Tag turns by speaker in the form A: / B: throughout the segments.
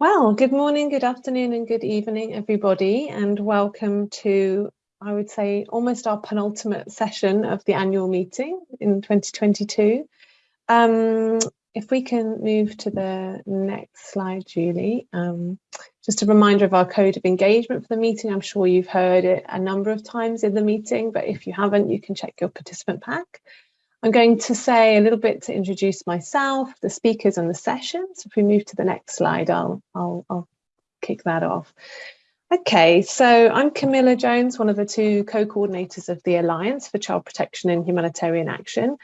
A: Well, good morning, good afternoon and good evening, everybody, and welcome to, I would say, almost our penultimate session of the annual meeting in 2022. Um, if we can move to the next slide, Julie. Um, just a reminder of our code of engagement for the meeting. I'm sure you've heard it a number of times in the meeting, but if you haven't, you can check your participant pack. I'm going to say a little bit to introduce myself, the speakers and the session. So if we move to the next slide, I'll, I'll, I'll kick that off. Okay, so I'm Camilla Jones, one of the two co-coordinators of the Alliance for Child Protection and Humanitarian Action.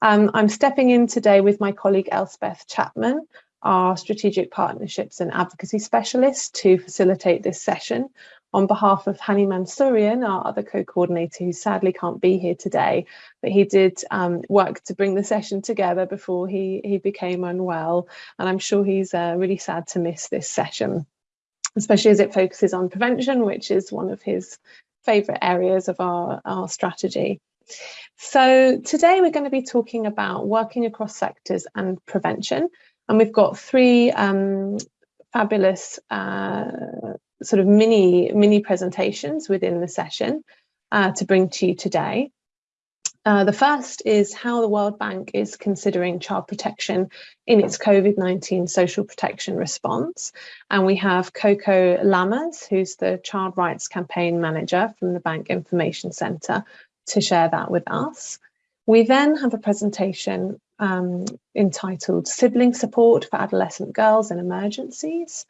A: Um, I'm stepping in today with my colleague Elspeth Chapman, our strategic partnerships and advocacy specialist to facilitate this session on behalf of Hani Mansourian, our other co-coordinator who sadly can't be here today, but he did um, work to bring the session together before he, he became unwell. And I'm sure he's uh, really sad to miss this session, especially as it focuses on prevention, which is one of his favourite areas of our, our strategy. So today we're going to be talking about working across sectors and prevention. And we've got three um, fabulous uh, sort of mini mini presentations within the session uh, to bring to you today. Uh, the first is how the World Bank is considering child protection in its COVID-19 social protection response. And we have Coco Lammers, who's the Child Rights Campaign Manager from the Bank Information Centre, to share that with us. We then have a presentation um, entitled Sibling Support for Adolescent Girls in Emergencies.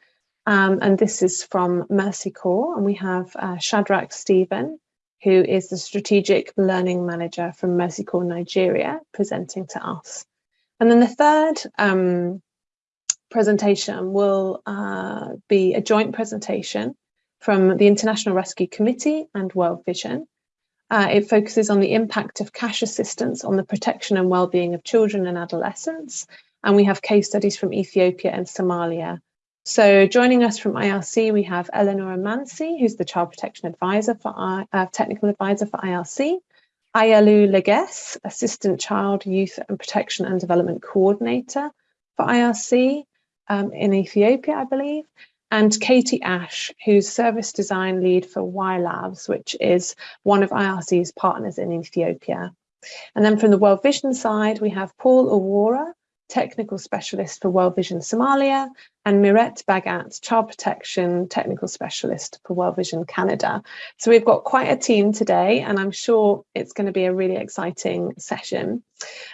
A: Um, and this is from Mercy Corps, and we have uh, Shadrach Stephen, who is the Strategic Learning Manager from Mercy Corps Nigeria, presenting to us. And then the third um, presentation will uh, be a joint presentation from the International Rescue Committee and World Vision. Uh, it focuses on the impact of cash assistance on the protection and well-being of children and adolescents. And we have case studies from Ethiopia and Somalia so joining us from IRC, we have Eleanor Mansi, who's the Child Protection Advisor for uh, Technical Advisor for IRC, Ayalu Leges, Assistant Child, Youth and Protection and Development Coordinator for IRC um, in Ethiopia, I believe, and Katie Ash, who's Service Design Lead for Y Labs, which is one of IRC's partners in Ethiopia. And then from the World Vision side, we have Paul Awara, Technical Specialist for World Vision Somalia, and Mirette Bagat, Child Protection Technical Specialist for World Vision Canada. So we've got quite a team today, and I'm sure it's going to be a really exciting session.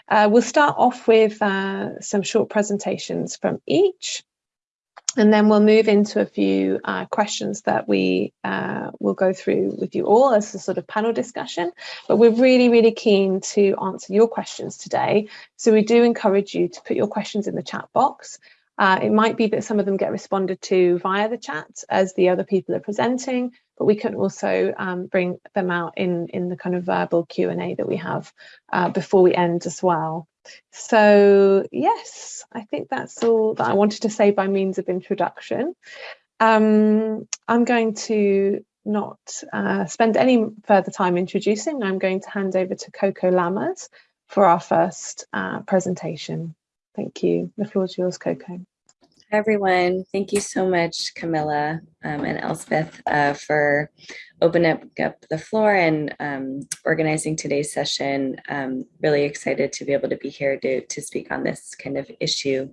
A: Uh, we'll start off with uh, some short presentations from each. And then we'll move into a few uh, questions that we uh, will go through with you all as a sort of panel discussion. But we're really, really keen to answer your questions today. So we do encourage you to put your questions in the chat box. Uh, it might be that some of them get responded to via the chat as the other people are presenting, but we can also um, bring them out in, in the kind of verbal Q&A that we have uh, before we end as well. So yes, I think that's all that I wanted to say by means of introduction. Um, I'm going to not uh, spend any further time introducing. I'm going to hand over to Coco Lammers for our first uh, presentation. Thank you. The floor is yours, Coco.
B: Everyone. Thank you so much, Camilla um, and Elspeth, uh, for opening up the floor and um, organizing today's session. Um, really excited to be able to be here to, to speak on this kind of issue.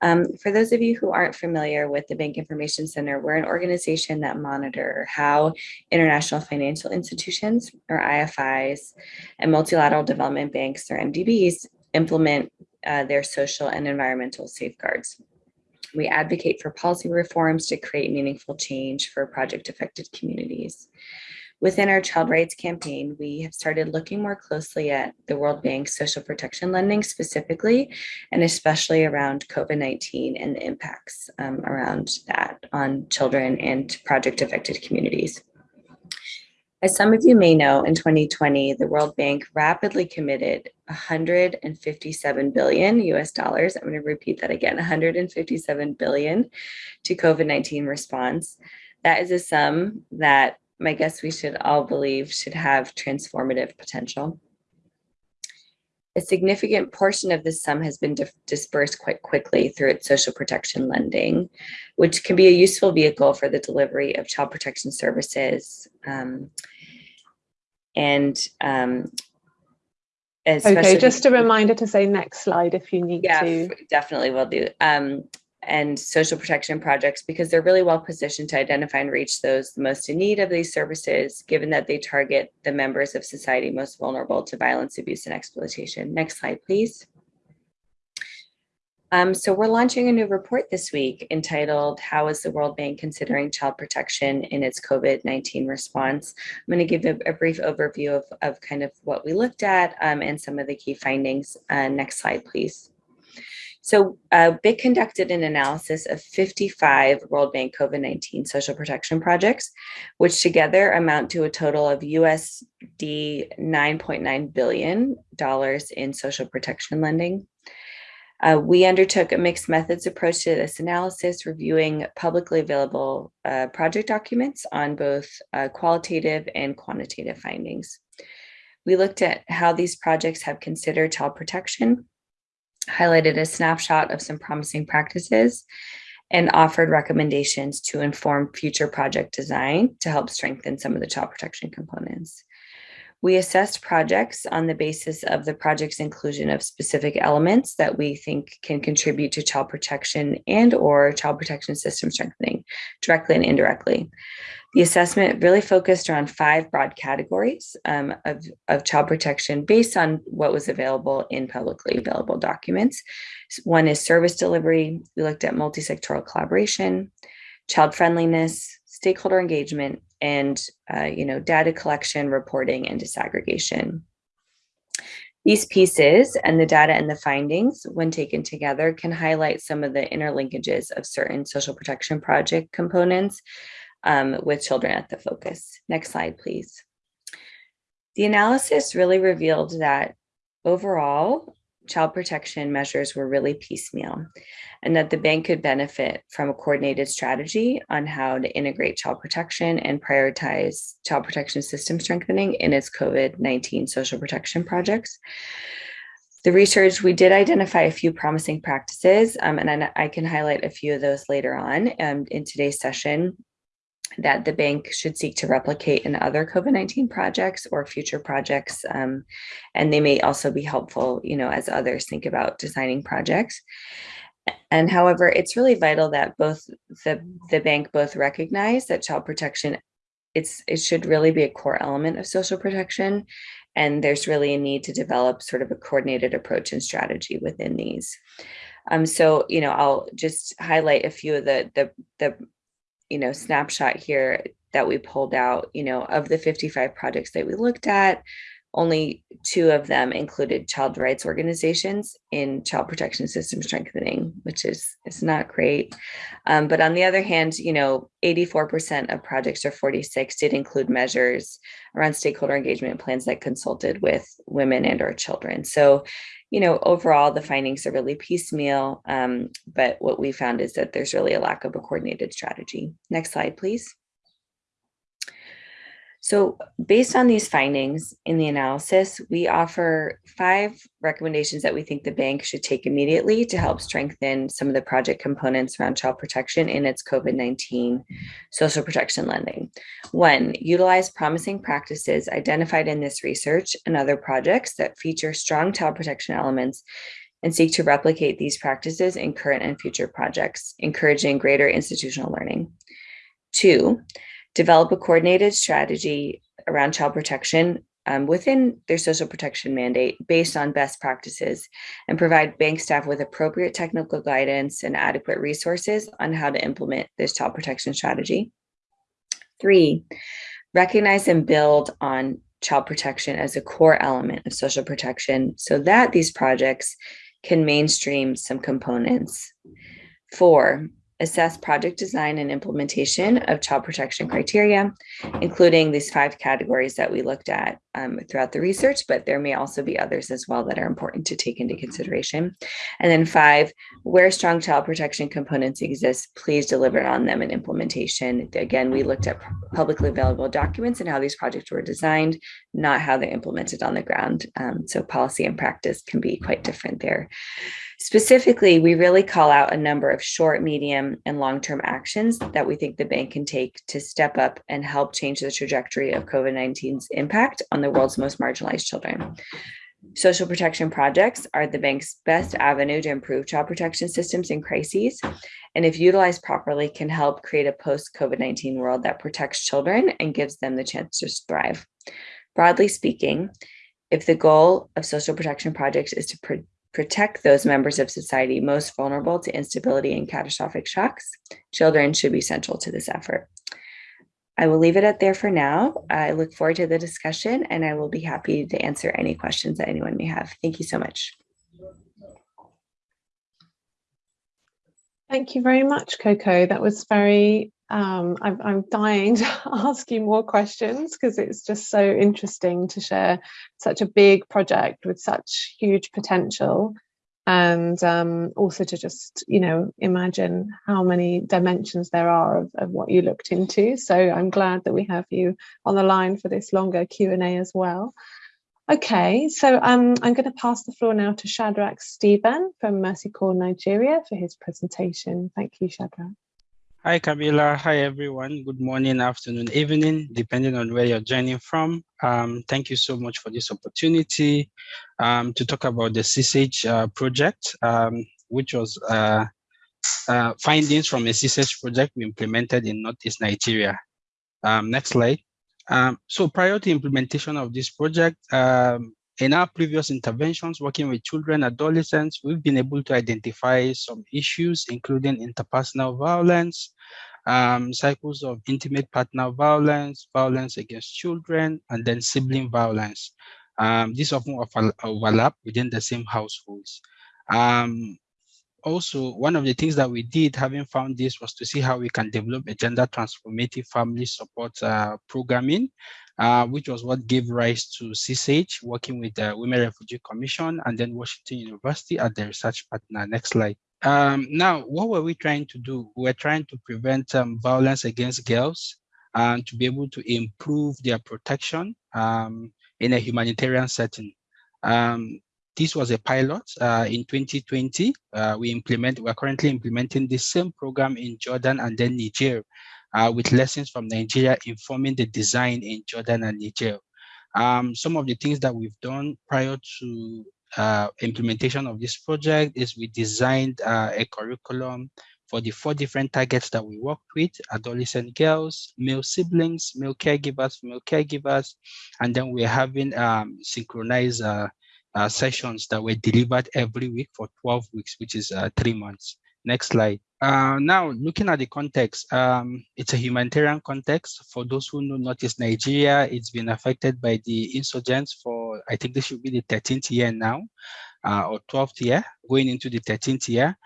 B: Um, for those of you who aren't familiar with the Bank Information Center, we're an organization that monitor how international financial institutions, or IFIs, and multilateral development banks, or MDBs, implement uh, their social and environmental safeguards. We advocate for policy reforms to create meaningful change for project affected communities. Within our child rights campaign, we have started looking more closely at the World Bank's social protection lending specifically, and especially around COVID-19 and the impacts um, around that on children and project affected communities. As some of you may know, in 2020, the World Bank rapidly committed 157 billion US dollars. I'm going to repeat that again, 157 billion to COVID-19 response. That is a sum that my guess we should all believe should have transformative potential. A significant portion of this sum has been dispersed quite quickly through its social protection lending, which can be a useful vehicle for the delivery of child protection services. Um, and um,
A: okay, just a reminder to say next slide if you need
B: yeah,
A: to.
B: definitely will do. Um, and social protection projects because they're really well positioned to identify and reach those most in need of these services, given that they target the members of society most vulnerable to violence, abuse, and exploitation. Next slide, please. Um, so we're launching a new report this week entitled, How is the World Bank Considering Child Protection in its COVID-19 Response? I'm gonna give a, a brief overview of, of kind of what we looked at um, and some of the key findings. Uh, next slide, please. So uh, BIC conducted an analysis of 55 World Bank COVID-19 social protection projects, which together amount to a total of USD $9.9 billion in social protection lending. Uh, we undertook a mixed methods approach to this analysis, reviewing publicly available uh, project documents on both uh, qualitative and quantitative findings. We looked at how these projects have considered child protection, highlighted a snapshot of some promising practices, and offered recommendations to inform future project design to help strengthen some of the child protection components. We assessed projects on the basis of the project's inclusion of specific elements that we think can contribute to child protection and or child protection system strengthening directly and indirectly. The assessment really focused around five broad categories um, of, of child protection based on what was available in publicly available documents. One is service delivery. We looked at multi-sectoral collaboration, child friendliness, stakeholder engagement, and uh, you know, data collection, reporting, and disaggregation. These pieces and the data and the findings, when taken together, can highlight some of the interlinkages of certain social protection project components um, with children at the focus. Next slide, please. The analysis really revealed that overall, child protection measures were really piecemeal and that the bank could benefit from a coordinated strategy on how to integrate child protection and prioritize child protection system strengthening in its COVID-19 social protection projects. The research, we did identify a few promising practices, um, and I, I, can highlight a few of those later on um, in today's session that the bank should seek to replicate in other COVID-19 projects or future projects. Um, and they may also be helpful, you know, as others think about designing projects. And however, it's really vital that both the, the bank both recognize that child protection, it's it should really be a core element of social protection. And there's really a need to develop sort of a coordinated approach and strategy within these. Um, so, you know, I'll just highlight a few of the, the, the you know, snapshot here that we pulled out, you know, of the 55 projects that we looked at, only two of them included child rights organizations in child protection system strengthening, which is is not great. Um, but on the other hand, you know, 84% of projects or 46 did include measures around stakeholder engagement plans that consulted with women and or children. So you know, overall, the findings are really piecemeal, um, but what we found is that there's really a lack of a coordinated strategy. Next slide, please. So based on these findings in the analysis, we offer five recommendations that we think the bank should take immediately to help strengthen some of the project components around child protection in its COVID-19 social protection lending. One, utilize promising practices identified in this research and other projects that feature strong child protection elements and seek to replicate these practices in current and future projects, encouraging greater institutional learning. Two, develop a coordinated strategy around child protection um, within their social protection mandate based on best practices and provide bank staff with appropriate technical guidance and adequate resources on how to implement this child protection strategy. Three, recognize and build on child protection as a core element of social protection so that these projects can mainstream some components. Four, assess project design and implementation of child protection criteria, including these five categories that we looked at um, throughout the research, but there may also be others as well that are important to take into consideration. And then five, where strong child protection components exist, please deliver on them in implementation. Again, we looked at publicly available documents and how these projects were designed, not how they're implemented on the ground. Um, so policy and practice can be quite different there. Specifically, we really call out a number of short, medium, and long-term actions that we think the bank can take to step up and help change the trajectory of COVID-19's impact on the world's most marginalized children. Social protection projects are the bank's best avenue to improve child protection systems in crises, and if utilized properly, can help create a post-COVID-19 world that protects children and gives them the chance to thrive. Broadly speaking, if the goal of social protection projects is to protect those members of society most vulnerable to instability and catastrophic shocks, children should be central to this effort. I will leave it at there for now. I look forward to the discussion and I will be happy to answer any questions that anyone may have. Thank you so much.
A: Thank you very much, Coco. That was very, um, I'm, I'm dying to ask you more questions because it's just so interesting to share such a big project with such huge potential and um, also to just, you know, imagine how many dimensions there are of, of what you looked into. So I'm glad that we have you on the line for this longer Q&A as well. Okay, so um, I'm going to pass the floor now to Shadrach Stephen from Mercy Corps Nigeria for his presentation. Thank you, Shadrach.
C: Hi, Camilla. Hi, everyone. Good morning, afternoon, evening, depending on where you're joining from. Um, thank you so much for this opportunity um, to talk about the CSH uh, project, um, which was uh, uh, findings from a CSH project we implemented in Northeast Nigeria. Um, next slide. Um, so prior to implementation of this project, um, in our previous interventions working with children, adolescents, we've been able to identify some issues, including interpersonal violence, um, cycles of intimate partner violence, violence against children, and then sibling violence. Um, these often overlap within the same households. Um, also, one of the things that we did, having found this, was to see how we can develop a gender transformative family support uh, programming, uh, which was what gave rise to CSH, working with the Women Refugee Commission and then Washington University as the research partner. Next slide. Um, now, what were we trying to do? We were trying to prevent um, violence against girls and to be able to improve their protection um, in a humanitarian setting. Um, this was a pilot uh, in 2020. Uh, we implement, we're currently implementing the same program in Jordan and then Niger uh, with lessons from Nigeria informing the design in Jordan and Niger. Um, some of the things that we've done prior to uh, implementation of this project is we designed uh, a curriculum for the four different targets that we worked with, adolescent girls, male siblings, male caregivers, female caregivers, and then we're having um, synchronized uh, uh, sessions that were delivered every week for 12 weeks, which is uh, three months. Next slide. Uh, now, looking at the context, um, it's a humanitarian context. For those who know Northeast Nigeria, it's been affected by the insurgents for, I think this should be the 13th year now, uh, or 12th year, going into the 13th year.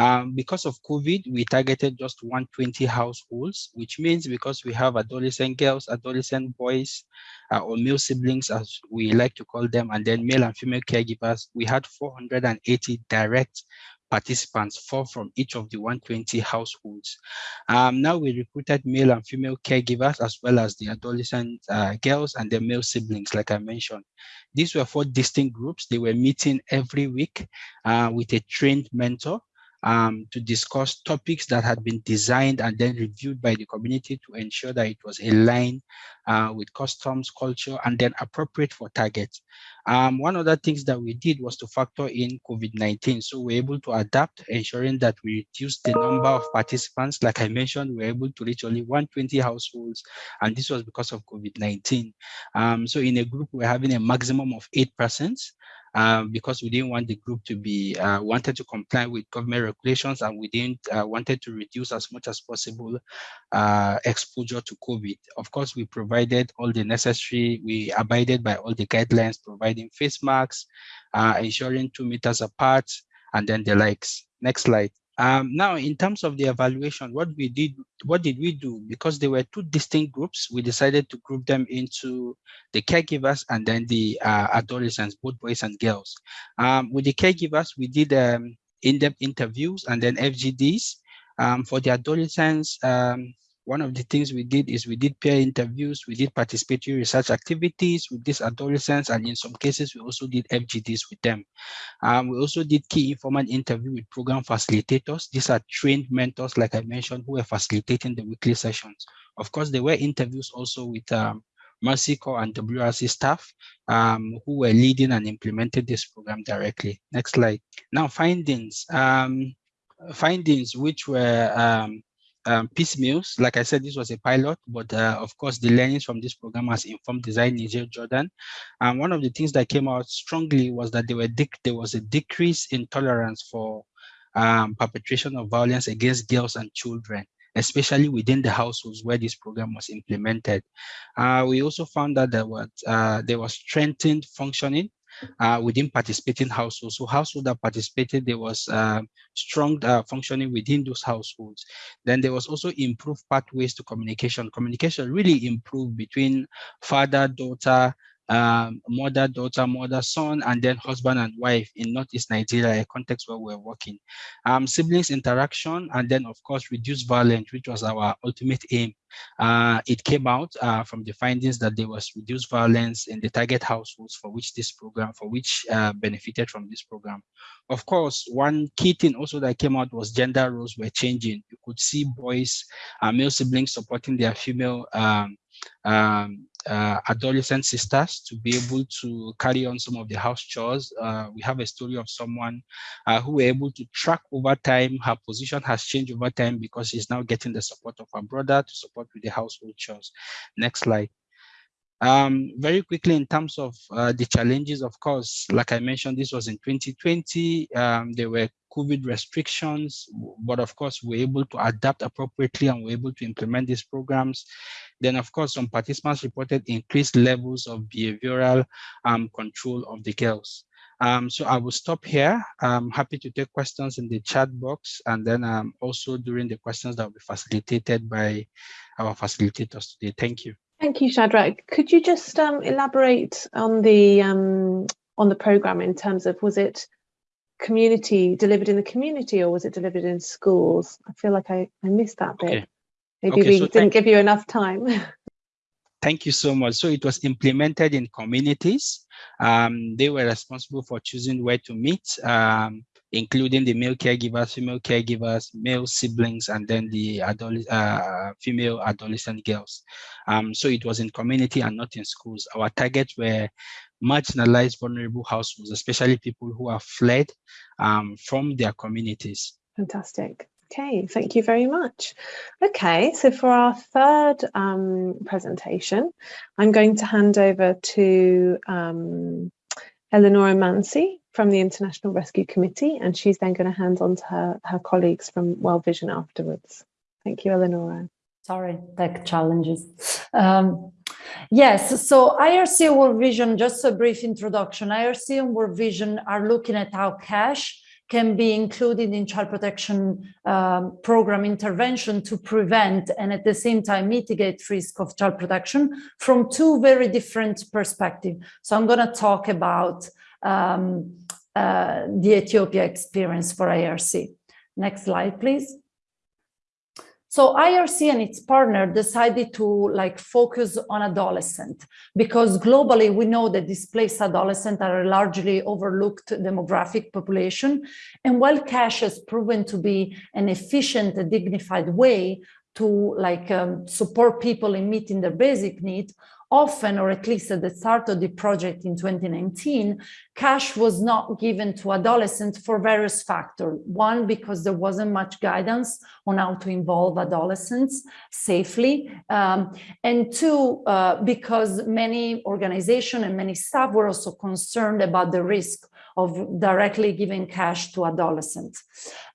C: Um, because of COVID, we targeted just 120 households, which means because we have adolescent girls, adolescent boys, uh, or male siblings, as we like to call them, and then male and female caregivers, we had 480 direct participants, four from each of the 120 households. Um, now we recruited male and female caregivers as well as the adolescent uh, girls and their male siblings, like I mentioned. These were four distinct groups. They were meeting every week uh, with a trained mentor um, to discuss topics that had been designed and then reviewed by the community to ensure that it was aligned uh, with customs, culture, and then appropriate for targets. Um, one of the things that we did was to factor in COVID-19. So we're able to adapt, ensuring that we reduce the number of participants. Like I mentioned, we are able to reach only 120 households, and this was because of COVID-19. Um, so in a group, we're having a maximum of eight persons um, because we didn't want the group to be uh, wanted to comply with government regulations and we didn't uh, wanted to reduce as much as possible uh, exposure to COVID. Of course, we provided all the necessary, we abided by all the guidelines, providing face masks, uh, ensuring two meters apart, and then the likes. Next slide. Um, now, in terms of the evaluation, what we did, what did we do? Because there were two distinct groups, we decided to group them into the caregivers and then the uh, adolescents, both boys and girls. Um, with the caregivers, we did um, in-depth interviews and then FGDs. Um, for the adolescents, um, one of the things we did is we did peer interviews, we did participatory research activities with these adolescents, and in some cases, we also did FGDs with them. Um, we also did key informant interview with program facilitators. These are trained mentors, like I mentioned, who are facilitating the weekly sessions. Of course, there were interviews also with um, Mercy Corps and WRC staff um, who were leading and implemented this program directly. Next slide. Now, findings. Um, findings which were um, um, piecemeals. Like I said, this was a pilot, but uh, of course, the learnings from this program has informed Design Niger Jordan. And one of the things that came out strongly was that there, was a decrease in tolerance for um, perpetration of violence against girls and children especially within the households where this program was implemented. Uh, we also found that there was, uh, there was strengthened functioning uh, within participating households. So households that participated, there was uh, strong uh, functioning within those households. Then there was also improved pathways to communication. Communication really improved between father, daughter, um, mother, daughter, mother, son, and then husband and wife in Northeast Nigeria, a context where we're working. Um, siblings interaction, and then of course, reduce violence, which was our ultimate aim. Uh, it came out uh, from the findings that there was reduced violence in the target households for which this program, for which uh, benefited from this program. Of course, one key thing also that came out was gender roles were changing. You could see boys, uh, male siblings supporting their female um, um, uh, adolescent sisters to be able to carry on some of the house chores. Uh, we have a story of someone uh, who were able to track over time. Her position has changed over time because she's now getting the support of her brother to support with the household chores. Next slide. Um, very quickly, in terms of uh, the challenges, of course, like I mentioned, this was in 2020. Um, there were COVID restrictions, but of course, we're able to adapt appropriately and we're able to implement these programs. Then, of course, some participants reported increased levels of behavioral um, control of the girls. Um, so I will stop here. I'm happy to take questions in the chat box and then um, also during the questions that will be facilitated by our facilitators today. Thank you.
A: Thank you, Shadrach. Could you just um, elaborate on the um, on the program in terms of was it community delivered in the community or was it delivered in schools? I feel like I, I missed that bit. Okay. Maybe okay, we so didn't give you enough time.
C: Thank you so much. So it was implemented in communities. Um, they were responsible for choosing where to meet. Um, including the male caregivers, female caregivers, male siblings, and then the adult, uh, female adolescent girls. Um, so it was in community and not in schools. Our targets were marginalized, vulnerable households, especially people who have fled um, from their communities.
A: Fantastic. Okay, thank you very much. Okay, so for our third um, presentation, I'm going to hand over to um, Eleonora Mansi, from the International Rescue Committee, and she's then going to hand on to her, her colleagues from World Vision afterwards. Thank you, Eleonora.
D: Sorry, tech challenges. Um, yes, so IRC World Vision, just a brief introduction. IRC and World Vision are looking at how cash can be included in child protection um, program intervention to prevent and at the same time mitigate risk of child protection from two very different perspectives. So I'm going to talk about um, uh, the Ethiopia experience for IRC. Next slide, please. So IRC and its partner decided to like focus on adolescent because globally we know that displaced adolescents are a largely overlooked demographic population. And while cash has proven to be an efficient and dignified way to like um, support people in meeting their basic needs, often, or at least at the start of the project in 2019, cash was not given to adolescents for various factors. One, because there wasn't much guidance on how to involve adolescents safely. Um, and two, uh, because many organizations and many staff were also concerned about the risk of directly giving cash to adolescents.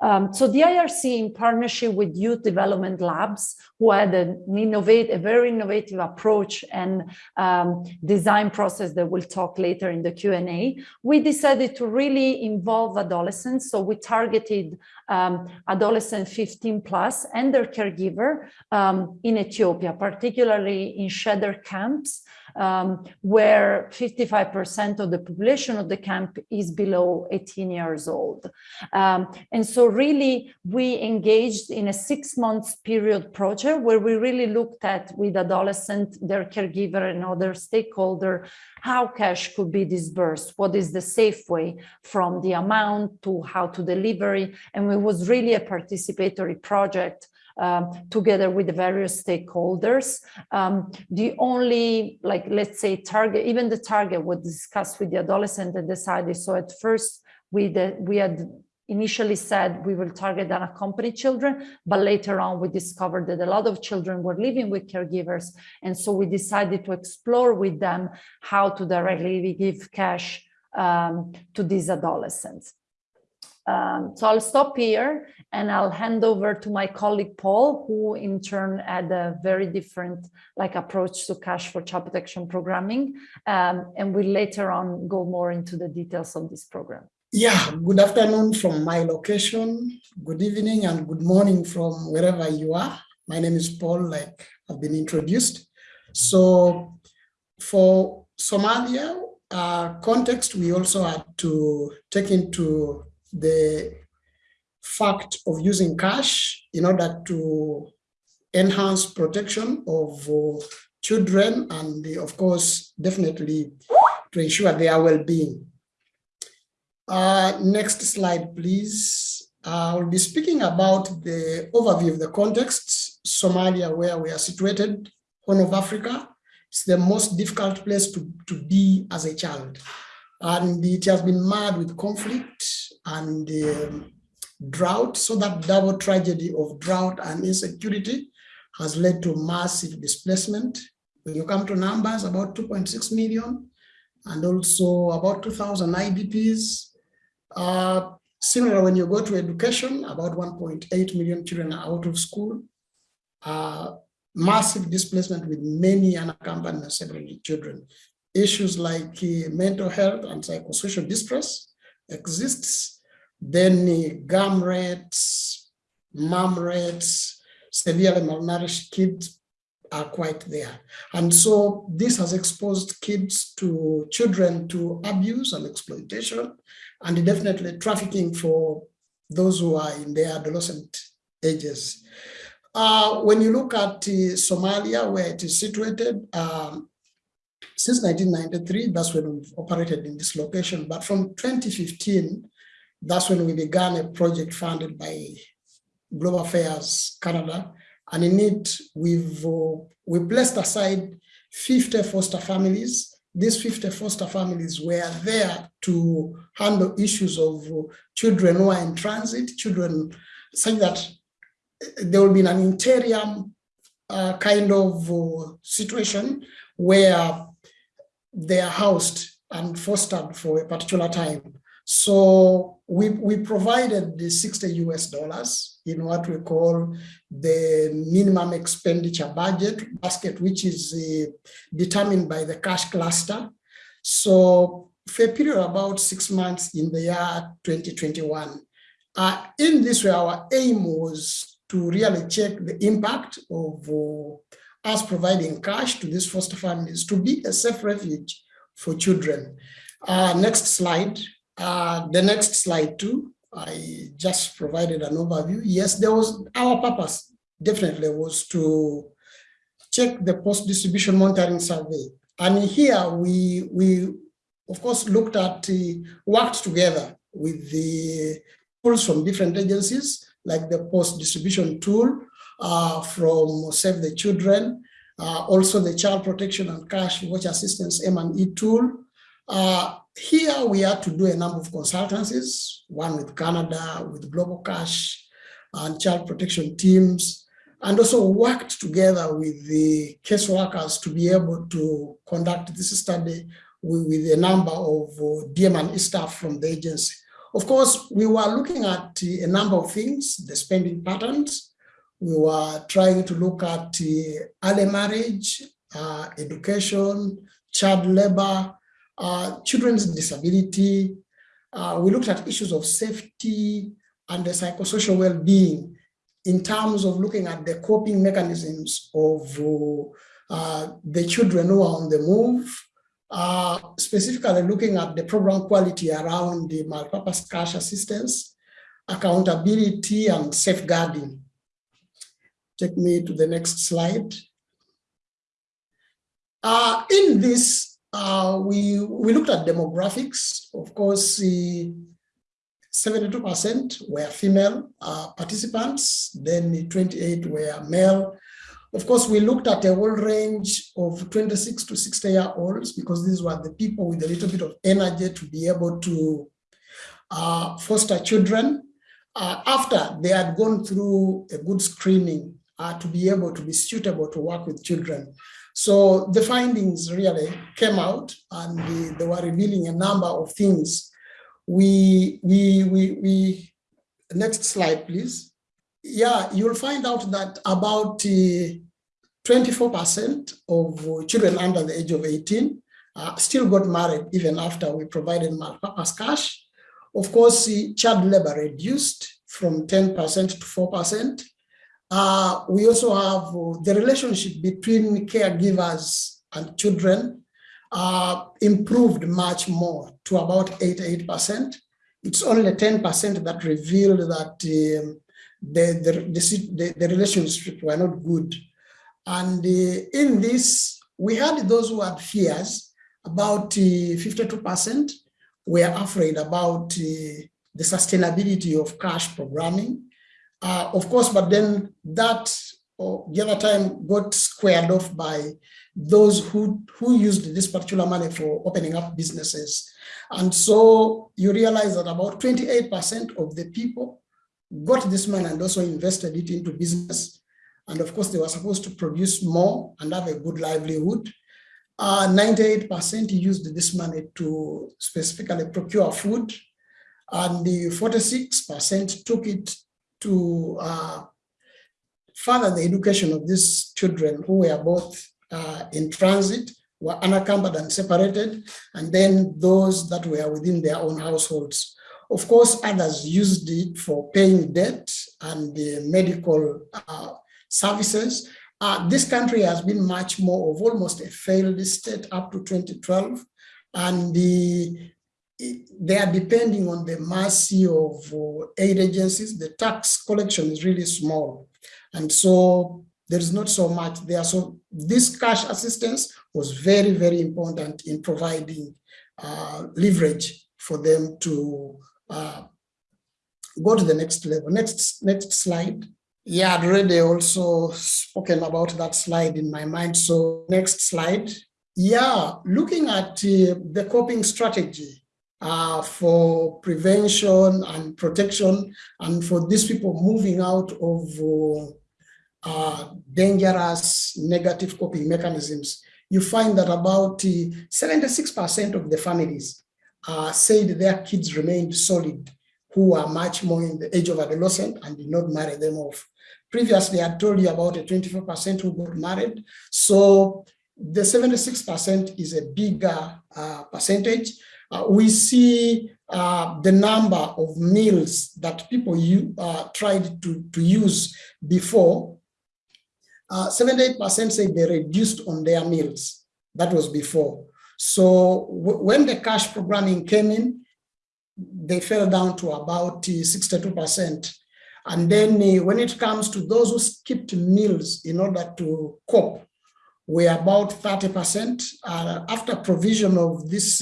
D: Um, so the IRC in partnership with youth development labs who had an innovate, a very innovative approach and um, design process that we'll talk later in the Q&A, we decided to really involve adolescents. So we targeted um, adolescent 15 plus and their caregiver um, in Ethiopia, particularly in shelter camps um, where 55% of the population of the camp is below 18 years old. Um, and so really we engaged in a six months period project where we really looked at with adolescent, their caregiver and other stakeholder, how cash could be disbursed, what is the safe way from the amount to how to delivery. And it was really a participatory project um, together with the various stakeholders. Um, the only, like, let's say target, even the target was discussed with the adolescent and decided. So at first we, the, we had initially said we will target unaccompanied children, but later on we discovered that a lot of children were living with caregivers. And so we decided to explore with them how to directly give cash um, to these adolescents. Um, so I'll stop here and I'll hand over to my colleague Paul, who in turn had a very different like approach to cash for child protection programming. Um, and we'll later on go more into the details of this program.
E: Yeah, good afternoon from my location, good evening and good morning from wherever you are. My name is Paul, like I've been introduced. So for Somalia uh, context, we also had to take into the fact of using cash in order to enhance protection of uh, children and of course definitely to ensure their well-being. Uh, next slide please. I'll be speaking about the overview of the context, Somalia where we are situated, Horn of Africa. It's the most difficult place to, to be as a child and it has been marred with conflict and um, drought. So that double tragedy of drought and insecurity has led to massive displacement. When you come to numbers, about 2.6 million and also about 2,000 IDPs. Uh, similar when you go to education, about 1.8 million children are out of school. Uh, massive displacement with many unaccompanied and several children issues like uh, mental health and psychosocial distress exists, then uh, GAM rates, MAM rates, severely malnourished kids are quite there. And so this has exposed kids to children to abuse and exploitation and definitely trafficking for those who are in their adolescent ages. Uh, when you look at uh, Somalia, where it is situated, um, since 1993, that's when we've operated in this location. But from 2015, that's when we began a project funded by Global Affairs Canada. And in it, we've uh, we placed aside 50 foster families. These 50 foster families were there to handle issues of children who are in transit, children such that there will be an interim uh, kind of uh, situation where they are housed and fostered for a particular time. So we, we provided the 60 US dollars in what we call the minimum expenditure budget basket, which is uh, determined by the cash cluster. So for a period of about six months in the year 2021, uh, in this way, our aim was to really check the impact of uh, us providing cash to these foster families to be a safe refuge for children. Uh, next slide. Uh, the next slide too. I just provided an overview. Yes, there was our purpose definitely was to check the post-distribution monitoring survey. And here we, we of course, looked at, uh, worked together with the tools from different agencies, like the post-distribution tool, uh, from Save the Children, uh, also the Child Protection and Cash Watch Assistance M&E tool. Uh, here we had to do a number of consultancies, one with Canada, with Global Cash and child protection teams, and also worked together with the caseworkers to be able to conduct this study with a number of uh, DM and staff from the agency. Of course, we were looking at a number of things, the spending patterns. We were trying to look at early marriage, uh, education, child labor, uh, children's disability. Uh, we looked at issues of safety and the psychosocial well-being in terms of looking at the coping mechanisms of uh, the children who are on the move, uh, specifically looking at the program quality around the multi-purpose cash assistance, accountability and safeguarding. Take me to the next slide. Uh, in this, uh, we, we looked at demographics. Of course, 72% were female uh, participants, then 28 were male, of course, we looked at a whole range of 26 to 60 year olds because these were the people with a little bit of energy to be able to uh, foster children uh, after they had gone through a good screening uh, to be able to be suitable to work with children. So the findings really came out and they, were revealing a number of things. We, we, we, we, next slide, please. Yeah, you'll find out that about 24% of uh, children under the age of 18 uh, still got married even after we provided multi-purpose cash. Of course, child labor reduced from 10% to 4%. Uh, we also have uh, the relationship between caregivers and children uh, improved much more to about 88%. It's only 10% that revealed that um, the, the, the, the, relationships were not good and uh, in this, we had those who had fears, about 52% uh, were afraid about uh, the sustainability of cash programming. Uh, of course, but then that oh, the other time got squared off by those who, who used this particular money for opening up businesses. And so you realize that about 28% of the people got this money and also invested it into business. And of course, they were supposed to produce more and have a good livelihood. 98% uh, used this money to specifically procure food. And the 46% took it to uh, further the education of these children who were both uh, in transit, were unaccompanied and separated, and then those that were within their own households. Of course, others used it for paying debt and the medical uh, services. Uh, this country has been much more of almost a failed state up to 2012. And the, they are depending on the mercy of uh, aid agencies. The tax collection is really small. And so there is not so much there. So this cash assistance was very, very important in providing uh, leverage for them to uh, go to the next level. Next, next slide. Yeah, I'd already also spoken about that slide in my mind. So next slide. Yeah, looking at uh, the coping strategy uh, for prevention and protection and for these people moving out of uh, uh dangerous negative coping mechanisms, you find that about 76% uh, of the families uh, said their kids remained solid who are much more in the age of adolescent and did not marry them off. Previously, I told you about a 24% who got married. So the 76% is a bigger uh, percentage. Uh, we see uh, the number of meals that people you, uh, tried to, to use before. 78% uh, say they reduced on their meals. That was before. So when the cash programming came in, they fell down to about 62%. And then when it comes to those who skipped meals in order to cope, we're about 30%. Uh, after provision of this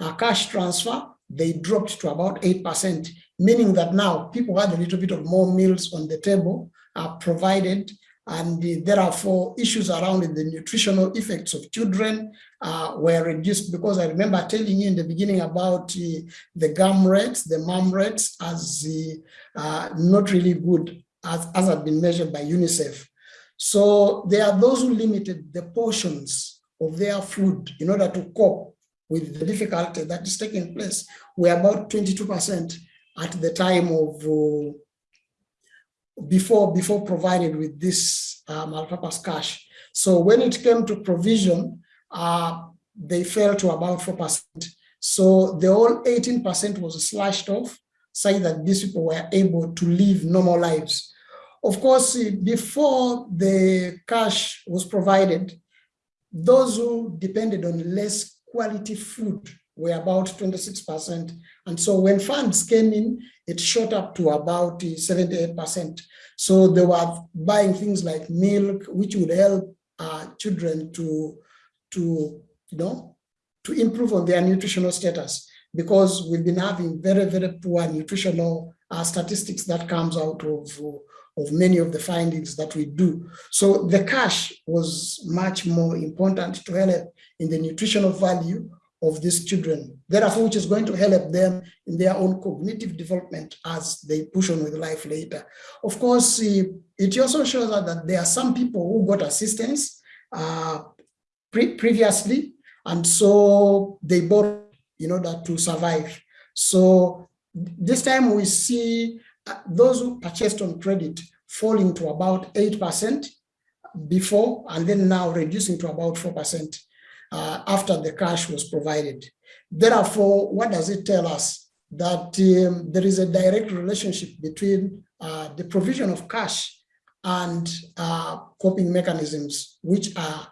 E: uh, cash transfer, they dropped to about 8%, meaning that now people had a little bit of more meals on the table uh, provided and there are four issues around the nutritional effects of children uh, were reduced because I remember telling you in the beginning about uh, the GAM rates, the MAM rates as uh, not really good as, as have been measured by UNICEF. So there are those who limited the portions of their food in order to cope with the difficulty that is taking place. We're about 22% at the time of uh, before before provided with this uh, multipurpose cash. So when it came to provision, uh, they fell to about 4%. So the whole 18% was slashed off, saying that these people were able to live normal lives. Of course, before the cash was provided, those who depended on less quality food were about 26%. And so when funds came in, it shot up to about 78%. So they were buying things like milk, which would help uh, children to, to, you know, to improve on their nutritional status because we've been having very, very poor nutritional uh, statistics that comes out of, of many of the findings that we do. So the cash was much more important to help in the nutritional value of these children, therefore, which is going to help them in their own cognitive development as they push on with life later. Of course, it also shows that there are some people who got assistance uh, pre previously, and so they borrowed in order to survive. So this time we see those who purchased on credit falling to about 8% before, and then now reducing to about 4% uh, after the cash was provided. Therefore, what does it tell us? That um, there is a direct relationship between uh, the provision of cash and uh, coping mechanisms, which are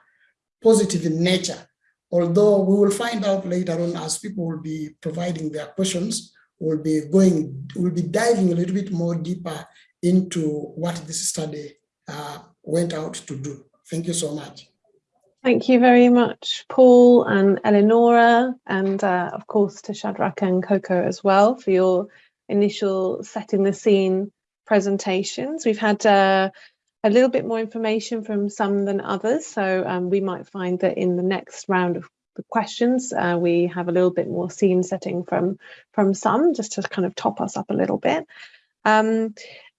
E: positive in nature. Although we will find out later on as people will be providing their questions, we'll be going, we'll be diving a little bit more deeper into what this study uh, went out to do. Thank you so much.
A: Thank you very much, Paul and Eleonora, and uh, of course to Shadrach and Coco as well for your initial setting the scene presentations. We've had uh, a little bit more information from some than others, so um, we might find that in the next round of questions, uh, we have a little bit more scene setting from, from some, just to kind of top us up a little bit. Um,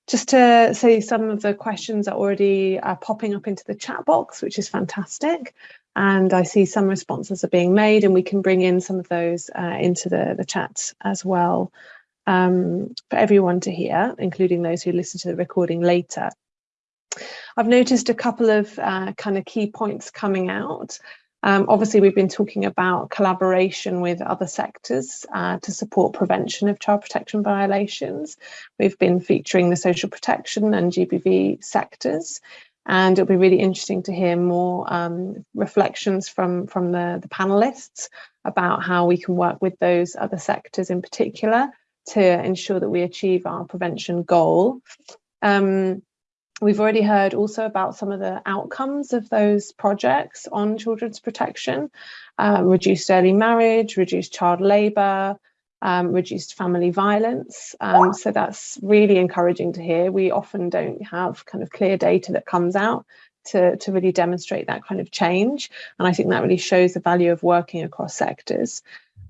A: just to say some of the questions are already uh, popping up into the chat box, which is fantastic. And I see some responses are being made and we can bring in some of those uh, into the, the chat as well um, for everyone to hear, including those who listen to the recording later. I've noticed a couple of uh, kind of key points coming out. Um, obviously, we've been talking about collaboration with other sectors uh, to support prevention of child protection violations. We've been featuring the social protection and GBV sectors, and it'll be really interesting to hear more um, reflections from, from the, the panelists about how we can work with those other sectors in particular to ensure that we achieve our prevention goal. Um, We've already heard also about some of the outcomes of those projects on children's protection, um, reduced early marriage, reduced child labour, um, reduced family violence. Um, so that's really encouraging to hear. We often don't have kind of clear data that comes out to, to really demonstrate that kind of change. And I think that really shows the value of working across sectors.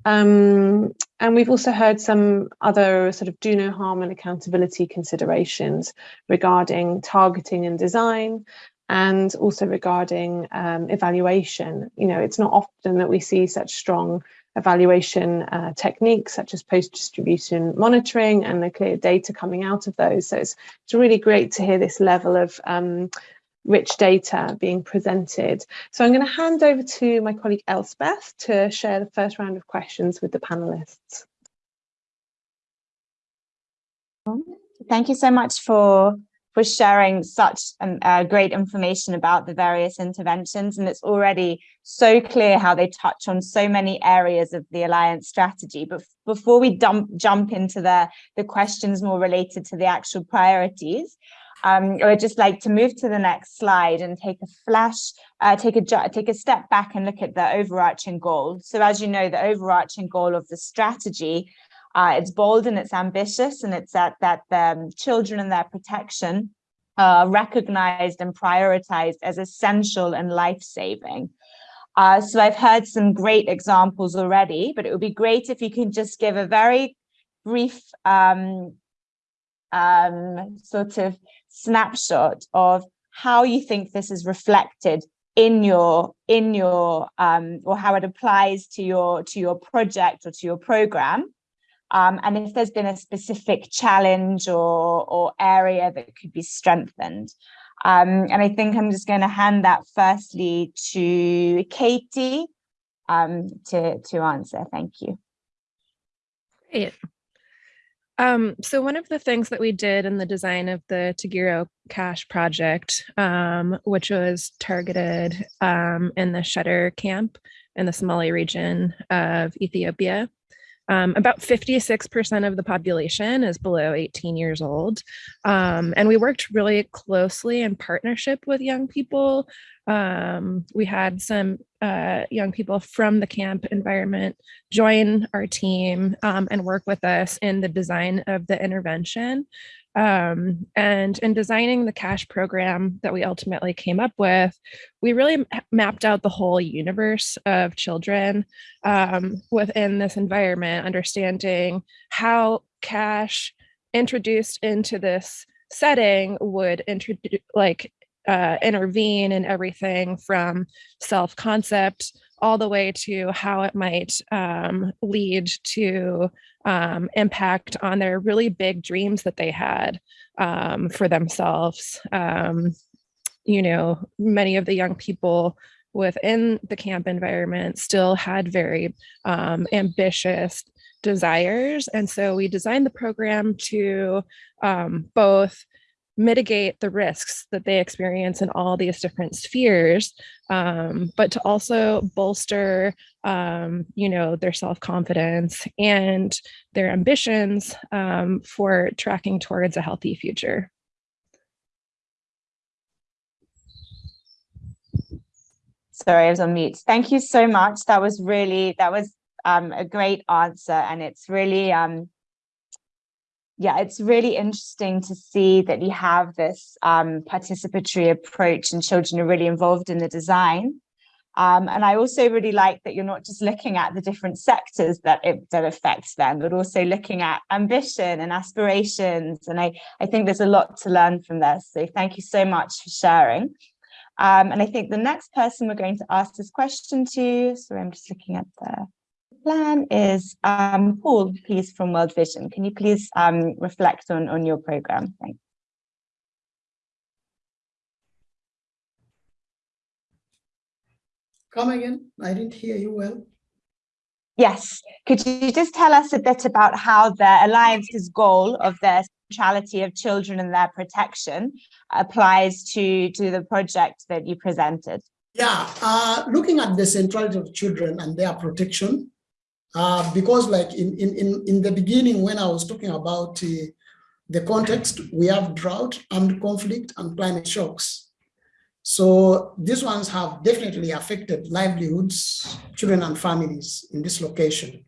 A: Um, and we've also heard some other sort of do no harm and accountability considerations regarding targeting and design and also regarding um, evaluation. You know, it's not often that we see such strong evaluation uh, techniques such as post-distribution monitoring and the clear data coming out of those. So it's, it's really great to hear this level of um, rich data being presented. So I'm going to hand over to my colleague Elspeth to share the first round of questions with the panelists.
F: Thank you so much for for sharing such um, uh, great information about the various interventions and it's already so clear how they touch on so many areas of the alliance strategy but before we dump, jump into the the questions more related to the actual priorities um, I would just like to move to the next slide and take a flash, uh, take a take a step back and look at the overarching goal. So as you know, the overarching goal of the strategy, uh, it's bold and it's ambitious, and it's that that um, children and their protection are recognized and prioritized as essential and life-saving. Uh, so I've heard some great examples already, but it would be great if you can just give a very brief um, um, sort of snapshot of how you think this is reflected in your in your um, or how it applies to your to your project or to your program. Um, and if there's been a specific challenge or or area that could be strengthened. Um, and I think I'm just going to hand that firstly to Katie um, to to answer. Thank you.
G: Great. Um, so one of the things that we did in the design of the Tagiro Cash project, um, which was targeted um, in the Sheder camp in the Somali region of Ethiopia, um, about 56% of the population is below 18 years old. Um, and we worked really closely in partnership with young people. Um, we had some uh, young people from the camp environment join our team um, and work with us in the design of the intervention. Um, and in designing the cash program that we ultimately came up with, we really mapped out the whole universe of children um, within this environment, understanding how cash introduced into this setting would introduce like uh, intervene in everything from self-concept all the way to how it might um, lead to um, impact on their really big dreams that they had um, for themselves. Um, you know, many of the young people within the camp environment still had very um, ambitious desires. And so we designed the program to um, both mitigate the risks that they experience in all these different spheres, um, but to also bolster, um, you know, their self-confidence and their ambitions um, for tracking towards a healthy future.
F: Sorry, I was on mute. Thank you so much. That was really, that was um, a great answer. And it's really, um, yeah, it's really interesting to see that you have this um, participatory approach and children are really involved in the design. Um, and I also really like that you're not just looking at the different sectors that it that affects them, but also looking at ambition and aspirations. And I, I think there's a lot to learn from this. So thank you so much for sharing. Um, and I think the next person we're going to ask this question to, so I'm just looking at the plan is um, Paul, please, from World Vision. Can you please um, reflect on, on your program? Thanks.
E: Come again, I didn't hear you well.
F: Yes, could you just tell us a bit about how the Alliance's goal of the centrality of children and their protection applies to, to the project that you presented?
E: Yeah, uh, looking at the centrality of children and their protection, uh, because like in, in, in, in the beginning, when I was talking about uh, the context, we have drought, armed conflict, and climate shocks. So these ones have definitely affected livelihoods, children and families in this location.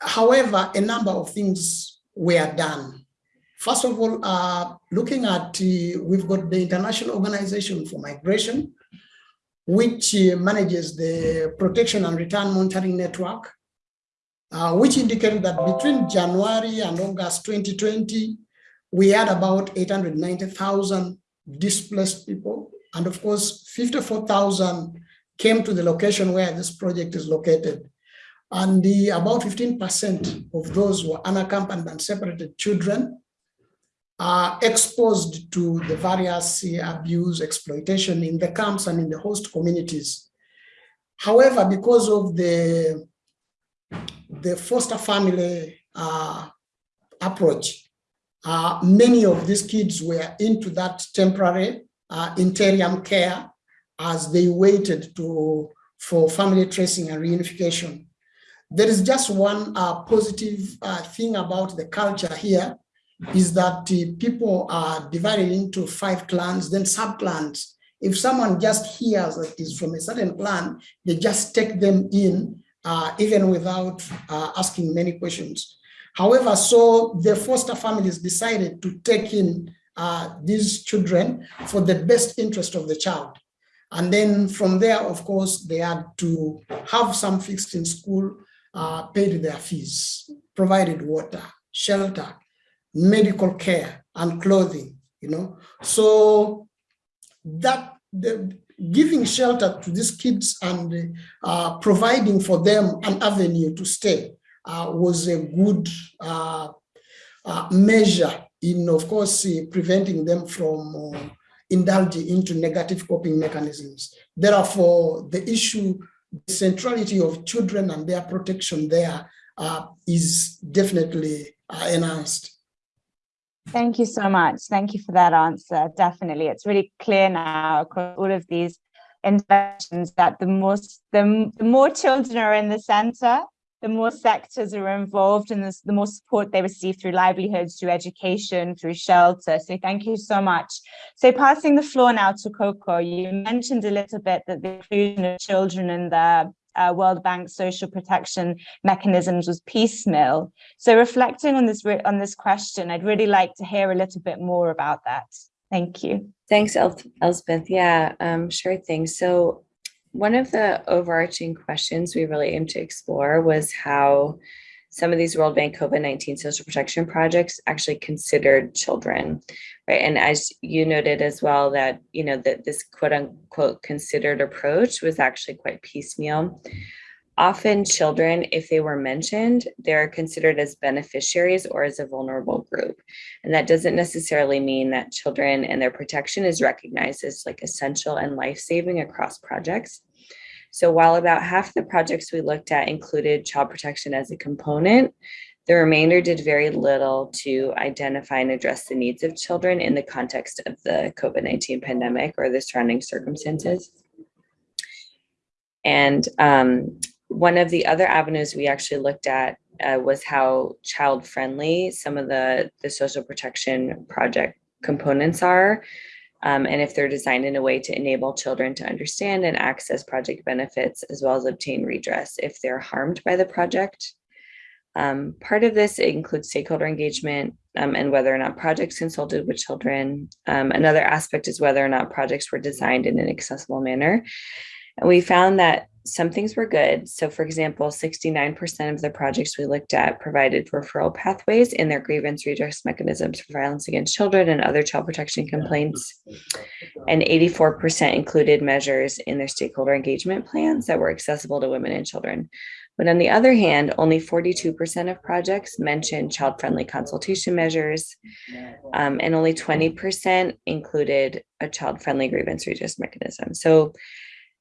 E: However, a number of things were done. First of all, uh, looking at, uh, we've got the International Organization for Migration, which uh, manages the Protection and Return Monitoring Network, uh, which indicated that between January and August 2020, we had about 890,000 displaced people. And of course, 54,000 came to the location where this project is located. And the, about 15% of those were unaccompanied and separated children are exposed to the various abuse, exploitation in the camps and in the host communities. However, because of the, the foster family uh, approach, uh, many of these kids were into that temporary uh, interim care as they waited to, for family tracing and reunification. There is just one uh, positive uh, thing about the culture here, is that uh, people are divided into five clans, then sub-clans. If someone just hears that is from a certain clan, they just take them in, uh, even without uh, asking many questions. However, so the foster families decided to take in uh, these children for the best interest of the child. And then from there, of course, they had to have some fixed in school, uh, paid their fees, provided water, shelter, medical care and clothing, you know. So that the, giving shelter to these kids and uh, providing for them an avenue to stay uh, was a good uh, uh measure in, of course, uh, preventing them from uh, indulging into negative coping mechanisms. Therefore, the issue, the centrality of children and their protection there is definitely enhanced.
F: Thank you so much. Thank you for that answer. Definitely. It's really clear now across all of these interventions that the more, the, the more children are in the center, the more sectors are involved and the, the more support they receive through livelihoods, through education, through shelter. So thank you so much. So passing the floor now to Coco, you mentioned a little bit that the inclusion of children in the uh, World Bank social protection mechanisms was piecemeal. So reflecting on this on this question, I'd really like to hear a little bit more about that. Thank you.
B: Thanks, El Elspeth. Yeah, um, sure thing. So one of the overarching questions we really aimed to explore was how some of these World Bank COVID-19 social protection projects actually considered children, right? And as you noted as well that, you know, that this quote unquote considered approach was actually quite piecemeal. Often children, if they were mentioned, they're considered as beneficiaries or as a vulnerable group. And that doesn't necessarily mean that children and their protection is recognized as like essential and life-saving across projects. So while about half the projects we looked at included child protection as a component, the remainder did very little to identify and address the needs of children in the context of the COVID-19 pandemic or the surrounding circumstances. And um, one of the other avenues we actually looked at uh, was how child friendly some of the, the social protection project components are um, and if they're designed in a way to enable children to understand and access project benefits as well as obtain redress if they're harmed by the project. Um, part of this includes stakeholder engagement um, and whether or not projects consulted with children. Um, another aspect is whether or not projects were designed in an accessible manner. And we found that some things were good. So for example, 69% of the projects we looked at provided referral pathways in their grievance redress mechanisms for violence against children and other child protection complaints. And 84% included measures in their stakeholder engagement plans that were accessible to women and children. But on the other hand, only 42% of projects mentioned child-friendly consultation measures, um, and only 20% included a child-friendly grievance redress mechanism. So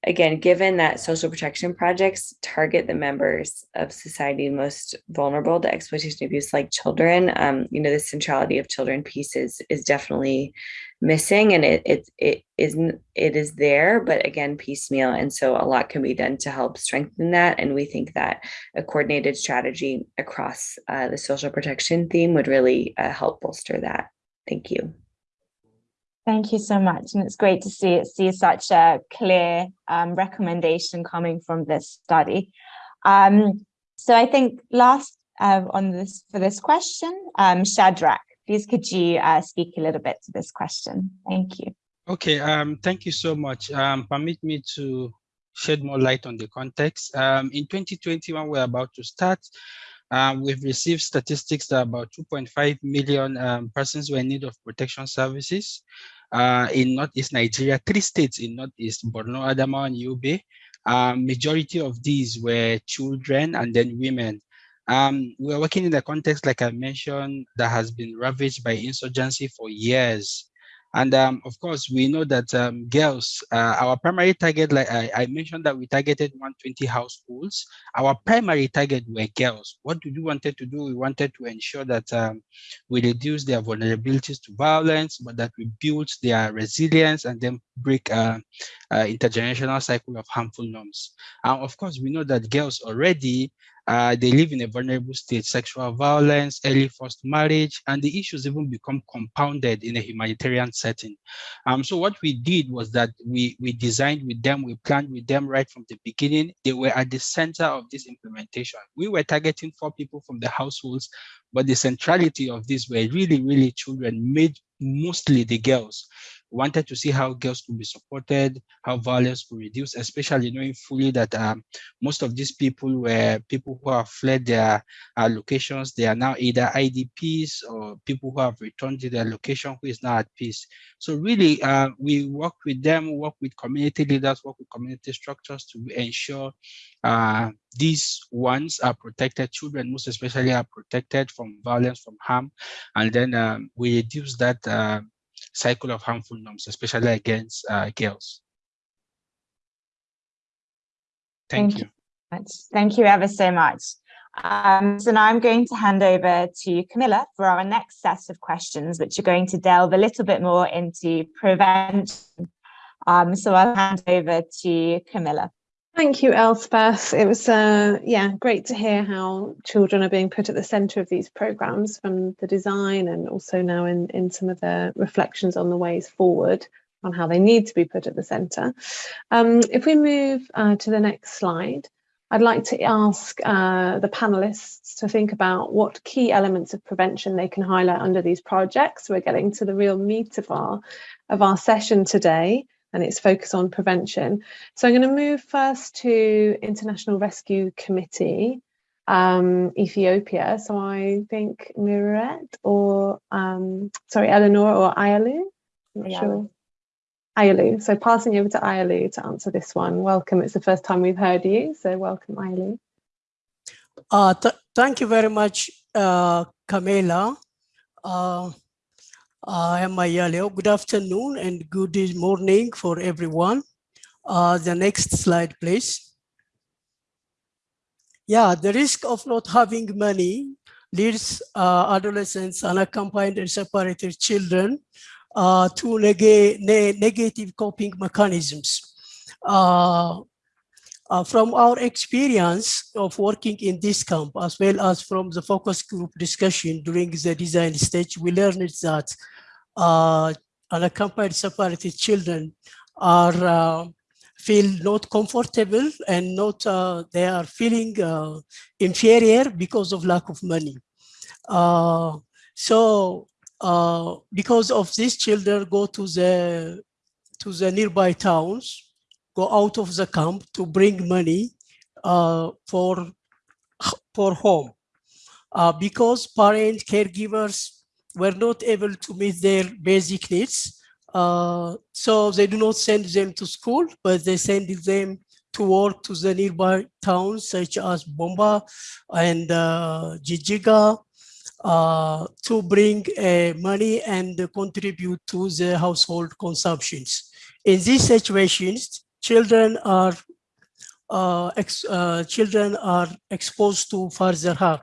B: again, given that social protection projects target the members of society most vulnerable to exploitation abuse like children, um, you know, the centrality of children piece is, is definitely missing and it, it, it, isn't, it is there, but again, piecemeal. And so a lot can be done to help strengthen that. And we think that a coordinated strategy across uh, the social protection theme would really uh, help bolster that. Thank you.
F: Thank you so much. And it's great to see see such a clear um, recommendation coming from this study. Um, so I think last uh, on this for this question, um, Shadrach, please could you uh, speak a little bit to this question? Thank you.
C: Okay, um, thank you so much. Um, permit me to shed more light on the context. Um, in 2021, we're about to start. Um, we've received statistics that about 2.5 million um, persons were in need of protection services uh, in Northeast Nigeria, three states in Northeast, Borno, Adamawa, and Yobe. Um, majority of these were children and then women. Um, we're working in a context, like I mentioned, that has been ravaged by insurgency for years. And um, of course, we know that um, girls, uh, our primary target, like I, I, mentioned that we targeted 120 households. Our primary target were girls. What we wanted to do? We wanted to ensure that um, we reduce their vulnerabilities to violence, but that we build their resilience and then break uh, uh, intergenerational cycle of harmful norms. And of course, we know that girls already uh, they live in a vulnerable state, sexual violence, early forced marriage, and the issues even become compounded in a humanitarian setting. Um, so what we did was that we, we designed with them, we planned with them right from the beginning. They were at the center of this implementation. We were targeting four people from the households, but the centrality of this were really, really children, made mostly the girls. Wanted to see how girls could be supported, how violence could reduce, especially knowing fully that um, most of these people were people who have fled their uh, locations. They are now either IDPs or people who have returned to their location who is now at peace. So really, uh, we work with them, work with community leaders, work with community structures to ensure uh, these ones are protected, children most especially are protected from violence, from harm, and then um, we reduce that uh, cycle of harmful norms, especially against uh, girls. Thank, Thank you.
F: you. Thank you ever so much. Um, so now I'm going to hand over to Camilla for our next set of questions, which are going to delve a little bit more into prevention. Um, so I'll hand over to Camilla.
A: Thank you, Elspeth. It was, uh, yeah, great to hear how children are being put at the centre of these programmes from the design and also now in, in some of the reflections on the ways forward on how they need to be put at the centre. Um, if we move uh, to the next slide, I'd like to ask uh, the panelists to think about what key elements of prevention they can highlight under these projects. We're getting to the real meat of our, of our session today and its focus on prevention. So I'm going to move first to International Rescue Committee, um, Ethiopia. So I think Miret or, um, sorry, Eleanor or Ayalu, I'm not sure. Ayalu. So passing over to Ayalu to answer this one. Welcome. It's the first time we've heard you. So welcome, Ayalu.
H: Uh, th thank you very much, uh, Camila. Uh, I am Mayaleo. Good afternoon and good morning for everyone. Uh, the next slide, please. Yeah, the risk of not having money leads uh, adolescents, unaccompanied and separated children uh, to neg ne negative coping mechanisms. Uh, from our experience of working in this camp, as well as from the focus group discussion during the design stage, we learned that uh, unaccompanied separated children are uh, feel not comfortable and not uh, they are feeling uh, inferior because of lack of money. Uh, so uh, because of these children go to the to the nearby towns, go out of the camp to bring money for for home. because parent caregivers were not able to meet their basic needs. Uh, so they do not send them to school, but they send them to work to the nearby towns such as Bomba and uh, Jijiga uh, to bring uh, money and contribute to the household consumptions. In these situations, children are uh, uh, children are exposed to further harm,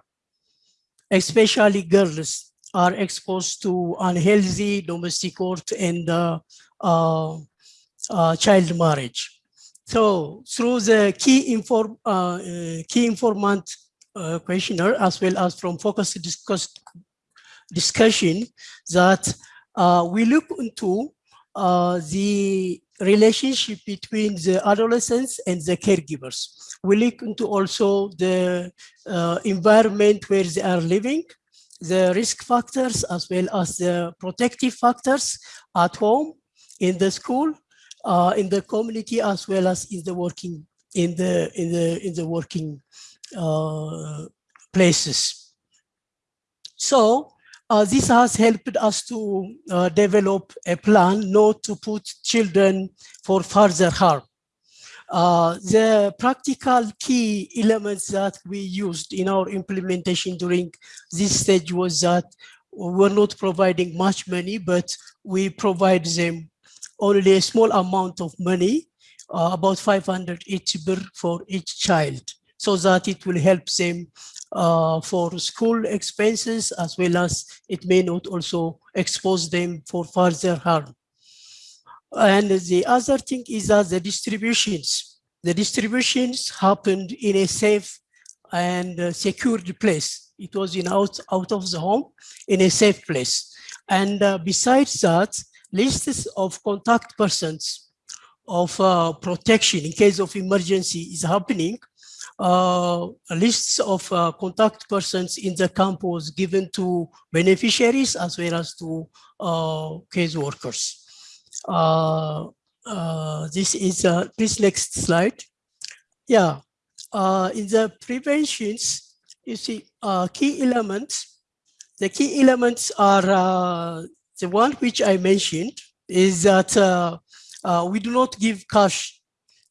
H: especially girls are exposed to unhealthy domestic work and uh, uh, uh, child marriage. So through the key, inform, uh, key informant questionnaire, as well as from focus discuss, discussion, that we look into the relationship between the adolescents and the caregivers. We look into also the environment where they are living, the risk factors as well as the protective factors at home, in the school, uh, in the community, as well as in the working in the in the in the working uh, places. So uh, this has helped us to uh, develop a plan not to put children for further harm. Uh, the practical key elements that we used in our implementation during this stage was that we're not providing much money, but we provide them only a small amount of money, uh, about 580 birr for each child, so that it will help them uh, for school expenses as well as it may not also expose them for further harm. And the other thing is that the distributions, the distributions happened in a safe and uh, secured place. It was in out, out of the home in a safe place. And uh, besides that, lists of contact persons of uh, protection in case of emergency is happening. Uh, lists of uh, contact persons in the camp was given to beneficiaries as well as to uh, case workers. Uh, uh, this is, uh, this next slide. Yeah, uh, in the preventions, you see uh, key elements. The key elements are uh, the one which I mentioned is that we do not give cash,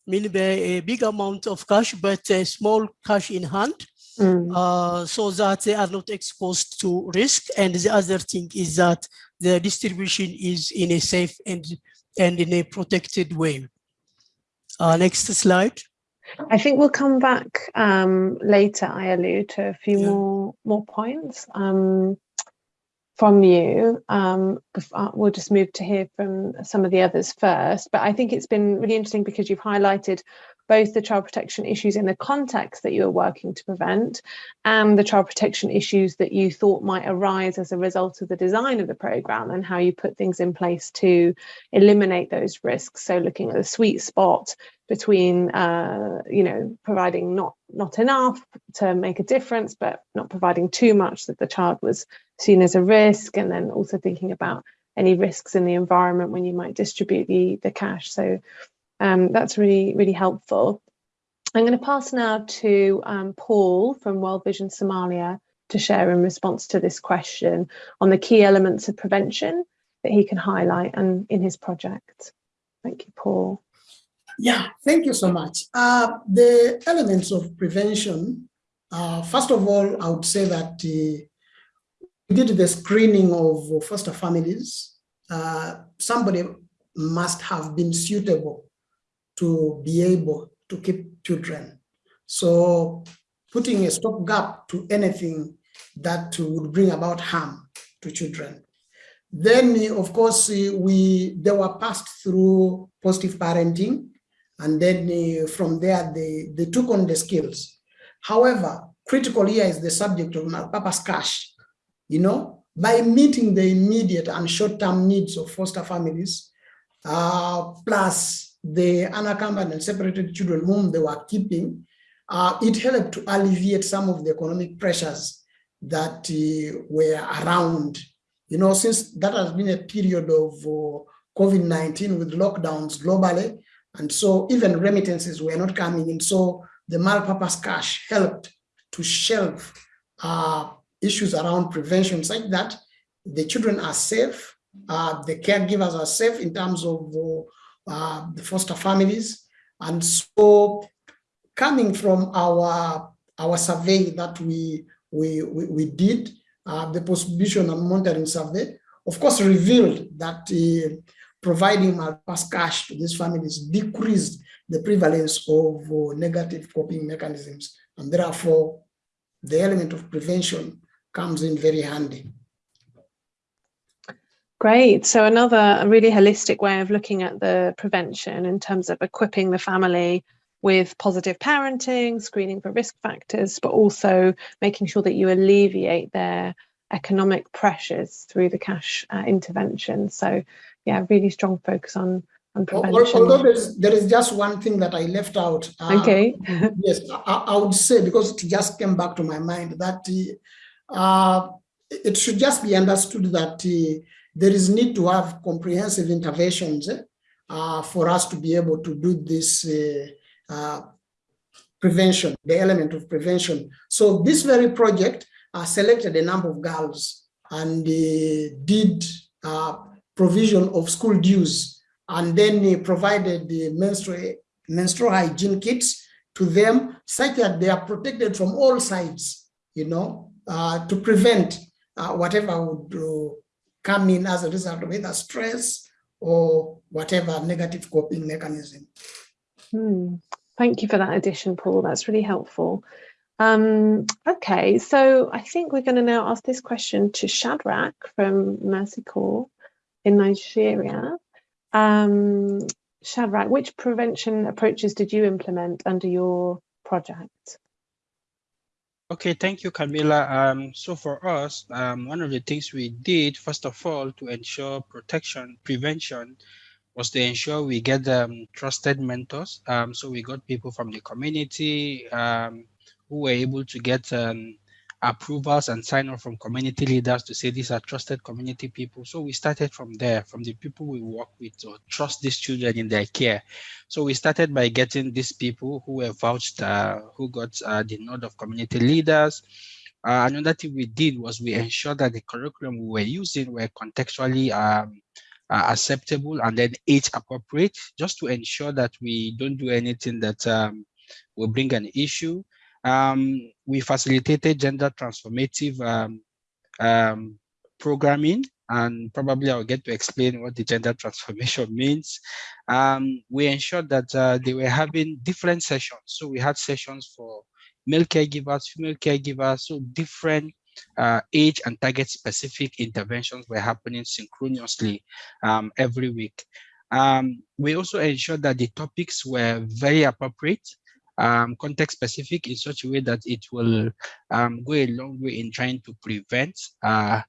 H: meaning a big amount of cash, but a small cash in hand. Mm. Uh, so that they are not exposed to risk. And the other thing is that the distribution is in a safe and, and in a protected way. Uh, next slide.
A: I think we'll come back um, later, Ayalu, to a few yeah. more more points um, from you. Um, uh, we'll just move to hear from some of the others first. But I think it's been really interesting because you've highlighted both the child protection issues in the context that you are working to prevent and the child protection issues that you thought might arise as a result of the design of the programme and how you put things in place to eliminate those risks. So looking at the sweet spot between, uh, you know, providing not, not enough to make a difference, but not providing too much that the child was seen as a risk, and then also thinking about any risks in the environment when you might distribute the, the cash. So um, that's really, really helpful. I'm going to pass now to um, Paul from World Vision Somalia to share in response to this question on the key elements of prevention that he can highlight and in his project. Thank you, Paul.
E: Yeah, thank you so much. Uh, the elements of prevention, uh, first of all, I would say that uh, we did the screening of foster families. Uh, somebody must have been suitable to be able to keep children. So putting a stopgap to anything that would bring about harm to children. Then, of course, we they were passed through positive parenting, and then from there they, they took on the skills. However, critical here is the subject of Papa's cash. You know, by meeting the immediate and short-term needs of foster families, uh, plus the unaccompanied and separated children whom they were keeping, uh, it helped to alleviate some of the economic pressures that uh, were around. You know, since that has been a period of uh, COVID-19 with lockdowns globally, and so even remittances were not coming in. So the multi-purpose cash helped to shelve uh, issues around prevention such that the children are safe, uh, the caregivers are safe in terms of uh, the foster families. And so coming from our, our survey that we, we, we, we did, uh, the post-distribution and monitoring survey, of course, revealed that uh, providing multi-purpose cash to these families decreased the prevalence of uh, negative coping mechanisms. And therefore, the element of prevention comes in very handy.
A: Great. So another really holistic way of looking at the prevention in terms of equipping the family with positive parenting, screening for risk factors, but also making sure that you alleviate their economic pressures through the cash uh, intervention. So yeah, really strong focus on on prevention.
E: Although there's, there is just one thing that I left out.
A: Uh, okay.
E: yes, I, I, would say because it just came back to my mind that uh, it should just be understood that uh, there is need to have comprehensive interventions uh, for us to be able to do this uh, uh, prevention, the element of prevention. So this very project uh, selected a number of girls and did uh, provision of school dues and then provided the menstrual, menstrual hygiene kits to them such that they are protected from all sides, you know, uh, to prevent whatever would come in as a result of either stress or whatever negative coping mechanism.
A: Hmm. Thank you for that addition, Paul. That's really helpful. Um, okay, so I think we're going to now ask this question to Shadrach from Mercy Corps in Nigeria. Um, Shadrach, which prevention approaches did you implement under your project?
C: Okay, thank you, Camila. Um, so for us, um, one of the things we did, first of all, to ensure protection, prevention, was to ensure we get um, trusted mentors. Um, so we got people from the community um, who were able to get um, approvals and sign off from community leaders to say these are trusted community people. So we started from there, from the people we work with to trust these children in their care. So we started by getting these people who were vouched, uh, who got uh, the nod of community leaders. Uh, another thing we did was we ensured that the curriculum we were using were contextually um, uh, acceptable and then age appropriate, just to ensure that we don't do anything that um, will bring an issue. Um, we facilitated gender transformative um, um, programming, and probably I'll get to explain what the gender transformation means. Um, we ensured that uh, they were having different sessions. So we had sessions for male caregivers, female caregivers, so different uh, age and target specific interventions were happening synchronously um, every week. Um, we also ensured that the topics were very appropriate um, context specific in such a way that it will um, go a long way in trying to prevent uh,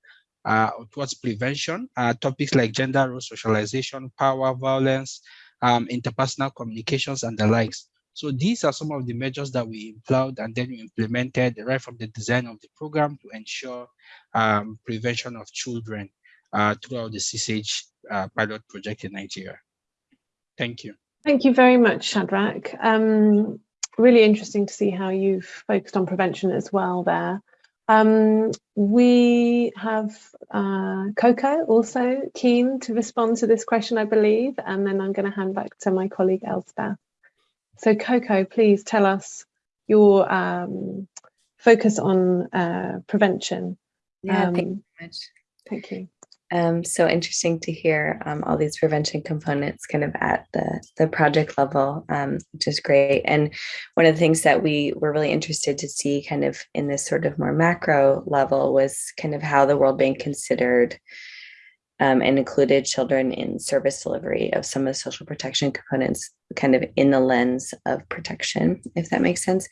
C: uh, towards prevention. Uh, topics like gender role socialization, power, violence, um, interpersonal communications, and the likes. So these are some of the measures that we employed and then we implemented right from the design of the program to ensure um, prevention of children uh, throughout the CSAGE uh, pilot project in Nigeria. Thank you.
A: Thank you very much, Shadrach. Um, really interesting to see how you've focused on prevention as well there. Um, we have uh, Coco also keen to respond to this question, I believe, and then I'm going to hand back to my colleague Elspeth. So Coco, please tell us your um, focus on uh, prevention.
B: Yeah, um, thank you.
A: Thank you.
B: Um, so interesting to hear um, all these prevention components kind of at the, the project level, um, which is great. And one of the things that we were really interested to see kind of in this sort of more macro level was kind of how the World Bank considered um, and included children in service delivery of some of the social protection components kind of in the lens of protection, if that makes sense.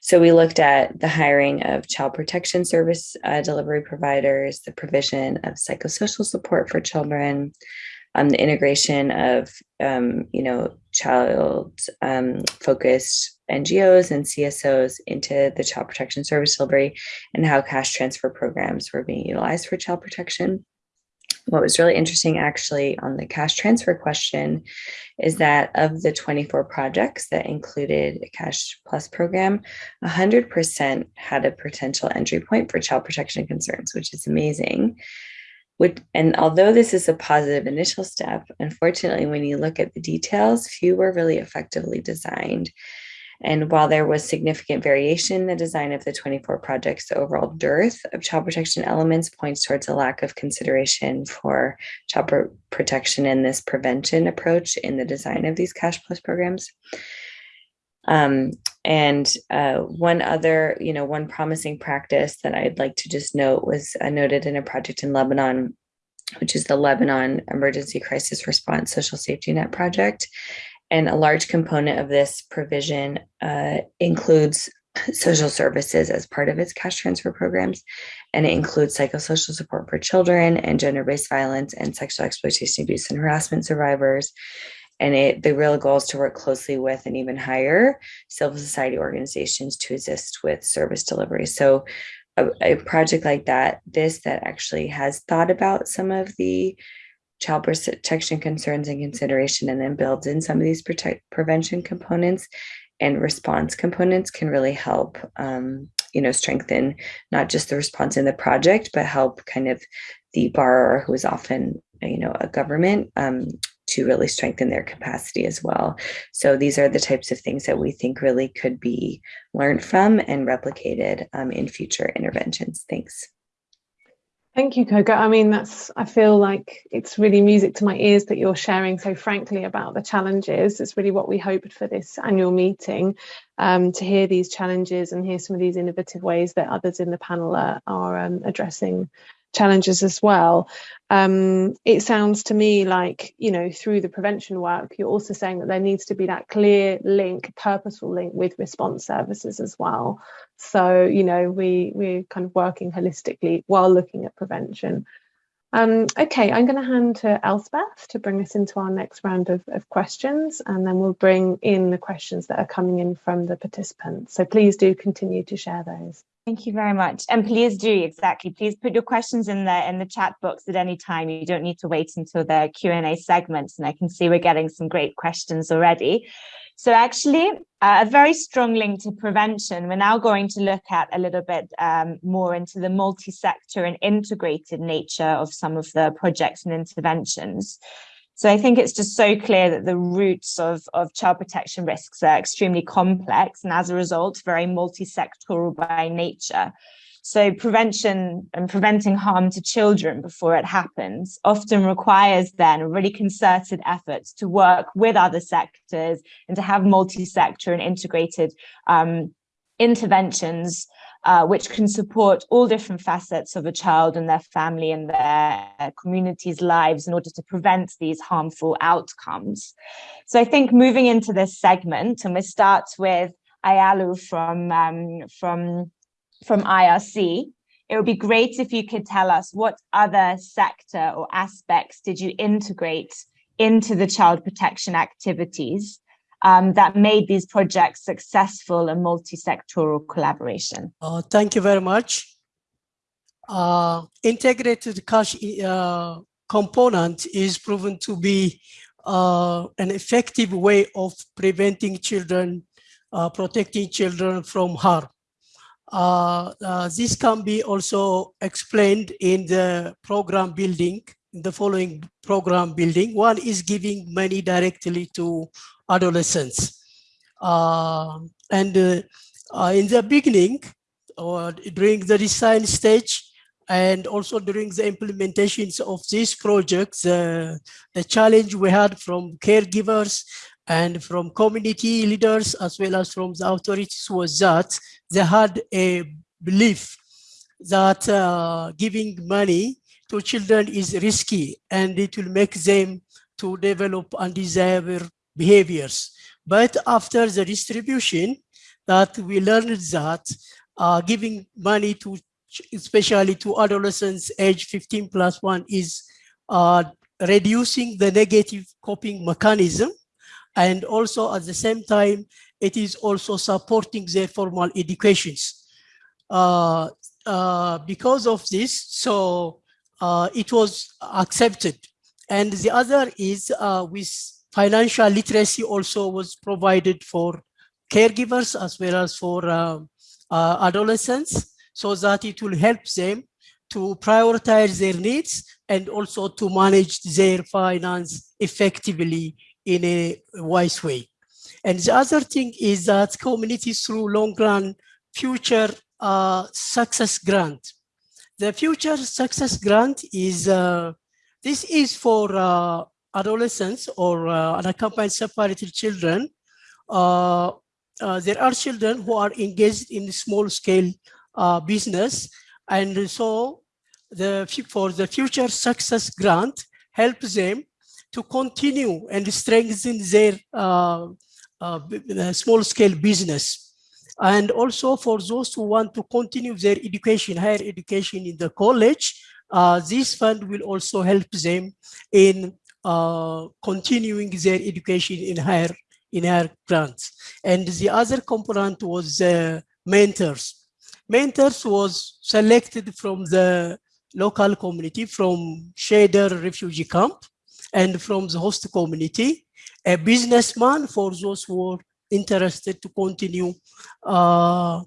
B: So we looked at the hiring of child protection service uh, delivery providers, the provision of psychosocial support for children, um, the integration of, um, you know, child um, focused NGOs and CSOs into the child protection service delivery and how cash transfer programs were being utilized for child protection what was really interesting actually on the cash transfer question is that of the 24 projects that included a cash plus program 100% had a potential entry point for child protection concerns which is amazing. And although this is a positive initial step unfortunately when you look at the details few were really effectively designed and while there was significant variation in the design of the 24 projects, the overall dearth of child protection elements points towards a lack of consideration for child protection and this prevention approach in the design of these cash plus programs. Um, and uh, one other, you know, one promising practice that I'd like to just note was uh, noted in a project in Lebanon, which is the Lebanon Emergency Crisis Response Social Safety Net Project. And a large component of this provision uh, includes social services as part of its cash transfer programs. And it includes psychosocial support for children and gender-based violence and sexual exploitation, abuse, and harassment survivors. And it, the real goal is to work closely with and even higher civil society organizations to assist with service delivery. So a, a project like that, this that actually has thought about some of the child protection concerns and consideration and then builds in some of these protect prevention components and response components can really help um, you know strengthen not just the response in the project but help kind of the borrower who is often you know a government um, to really strengthen their capacity as well. So these are the types of things that we think really could be learned from and replicated um, in future interventions. Thanks
A: Thank you, Coco. I mean, that's, I feel like it's really music to my ears that you're sharing so frankly about the challenges. It's really what we hoped for this annual meeting, um, to hear these challenges and hear some of these innovative ways that others in the panel are, are um, addressing challenges as well. Um, it sounds to me like, you know, through the prevention work, you're also saying that there needs to be that clear link, purposeful link with response services as well. So, you know, we, we're kind of working holistically while looking at prevention. Um, okay, I'm going to hand to Elspeth to bring us into our next round of, of, questions, and then we'll bring in the questions that are coming in from the participants. So please do continue to share those.
F: Thank you very much. And please do, exactly, please put your questions in the, in the chat box at any time. You don't need to wait until the Q&A segments, and I can see we're getting some great questions already. So actually, uh, a very strong link to prevention. We're now going to look at a little bit um, more into the multi-sector and integrated nature of some of the projects and interventions. So I think it's just so clear that the roots of, of child protection risks are extremely complex and as a result, very multi-sectoral by nature. So prevention and preventing harm to children before it happens often requires then really concerted efforts to work with other sectors and to have multi-sector and integrated um, interventions uh, which can support all different facets of a child and their family and their community's lives in order to prevent these harmful outcomes. So I think moving into this segment, and we start with Ayalu from, um, from from IRC, it would be great if you could tell us what other sector or aspects did you integrate into the child protection activities um, that made these projects successful and multi-sectoral collaboration?
H: Uh, thank you very much. Uh, integrated cash uh, component is proven to be uh, an effective way of preventing children, uh, protecting children from harm. Uh, this can be also explained in the program building, the following program building. One is giving money directly to adolescents. Uh, and uh, uh, in the beginning, or during the design stage, and also during the implementations of these projects, the challenge we had from caregivers and from community leaders as well as from the authorities was that they had a belief that uh, giving money to children is risky and it will make them to develop undesirable behaviors. But after the distribution, that we learned that uh, giving money to especially to adolescents age 15 plus one is uh, reducing the negative coping mechanism and also at the same time, it is also supporting their formal educations. Uh, uh, because of this, so it was accepted. And the other is uh, with financial literacy also was provided for caregivers as well as for uh, adolescents so that it will help them to prioritize their needs and also to manage their finance effectively in a wise way. And the other thing is that communities through long run future uh, success grant. The future success grant is, uh, this is for uh, adolescents or uh, unaccompanied separated children. Uh, uh, there are children who are engaged in small scale business. And so the, for the future success grant helps them to continue and strengthen their uh, uh, small scale business. And also for those who want to continue their education, higher education in the college, uh, this fund will also help them in uh, continuing their education in higher in higher grants. And the other component was uh, mentors. Mentors was selected from the local community from Sheder refugee camp and from the host community, a businessman for those who are interested to continue uh,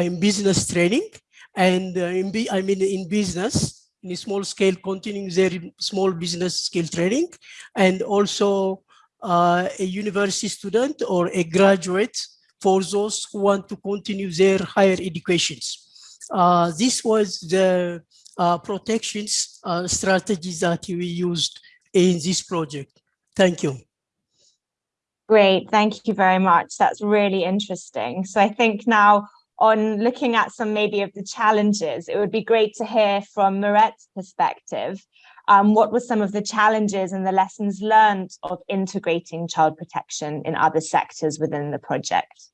H: in business training and uh, in I mean in business in a small scale continuing their small business skill training and also uh, a university student or a graduate for those who want to continue their higher educations. Uh, this was the uh, protections uh, strategies that we used in this project. Thank you.
F: Great, thank you very much. That's really interesting. So I think now on looking at some maybe of the challenges, it would be great to hear from Mirette's perspective. Um, what were some of the challenges and the lessons learned of integrating child protection in other sectors within the project?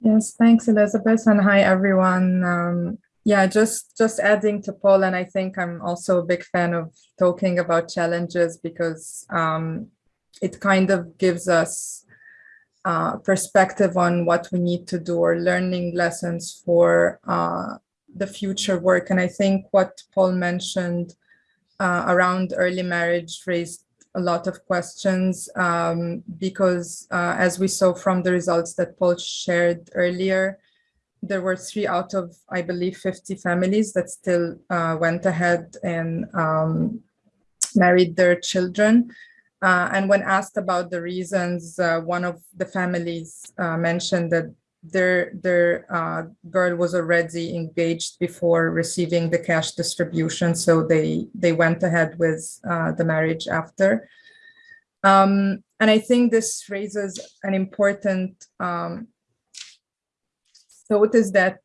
I: Yes, thanks, Elizabeth, and hi, everyone. Um, Yeah, just just adding to Paul, and I think I'm also a big fan of talking about challenges because um, it kind of gives us uh, perspective on what we need to do or learning lessons for uh, the future work. And I think what Paul mentioned uh, around early marriage raised a lot of questions um, because uh, as we saw from the results that Paul shared earlier, there were three out of, I believe, 50 families that still uh, went ahead and um, married their children. Uh, and when asked about the reasons, uh, one of the families uh, mentioned that their their uh, girl was already engaged before receiving the cash distribution, so they they went ahead with uh, the marriage after. Um, and I think this raises an important um, thought is that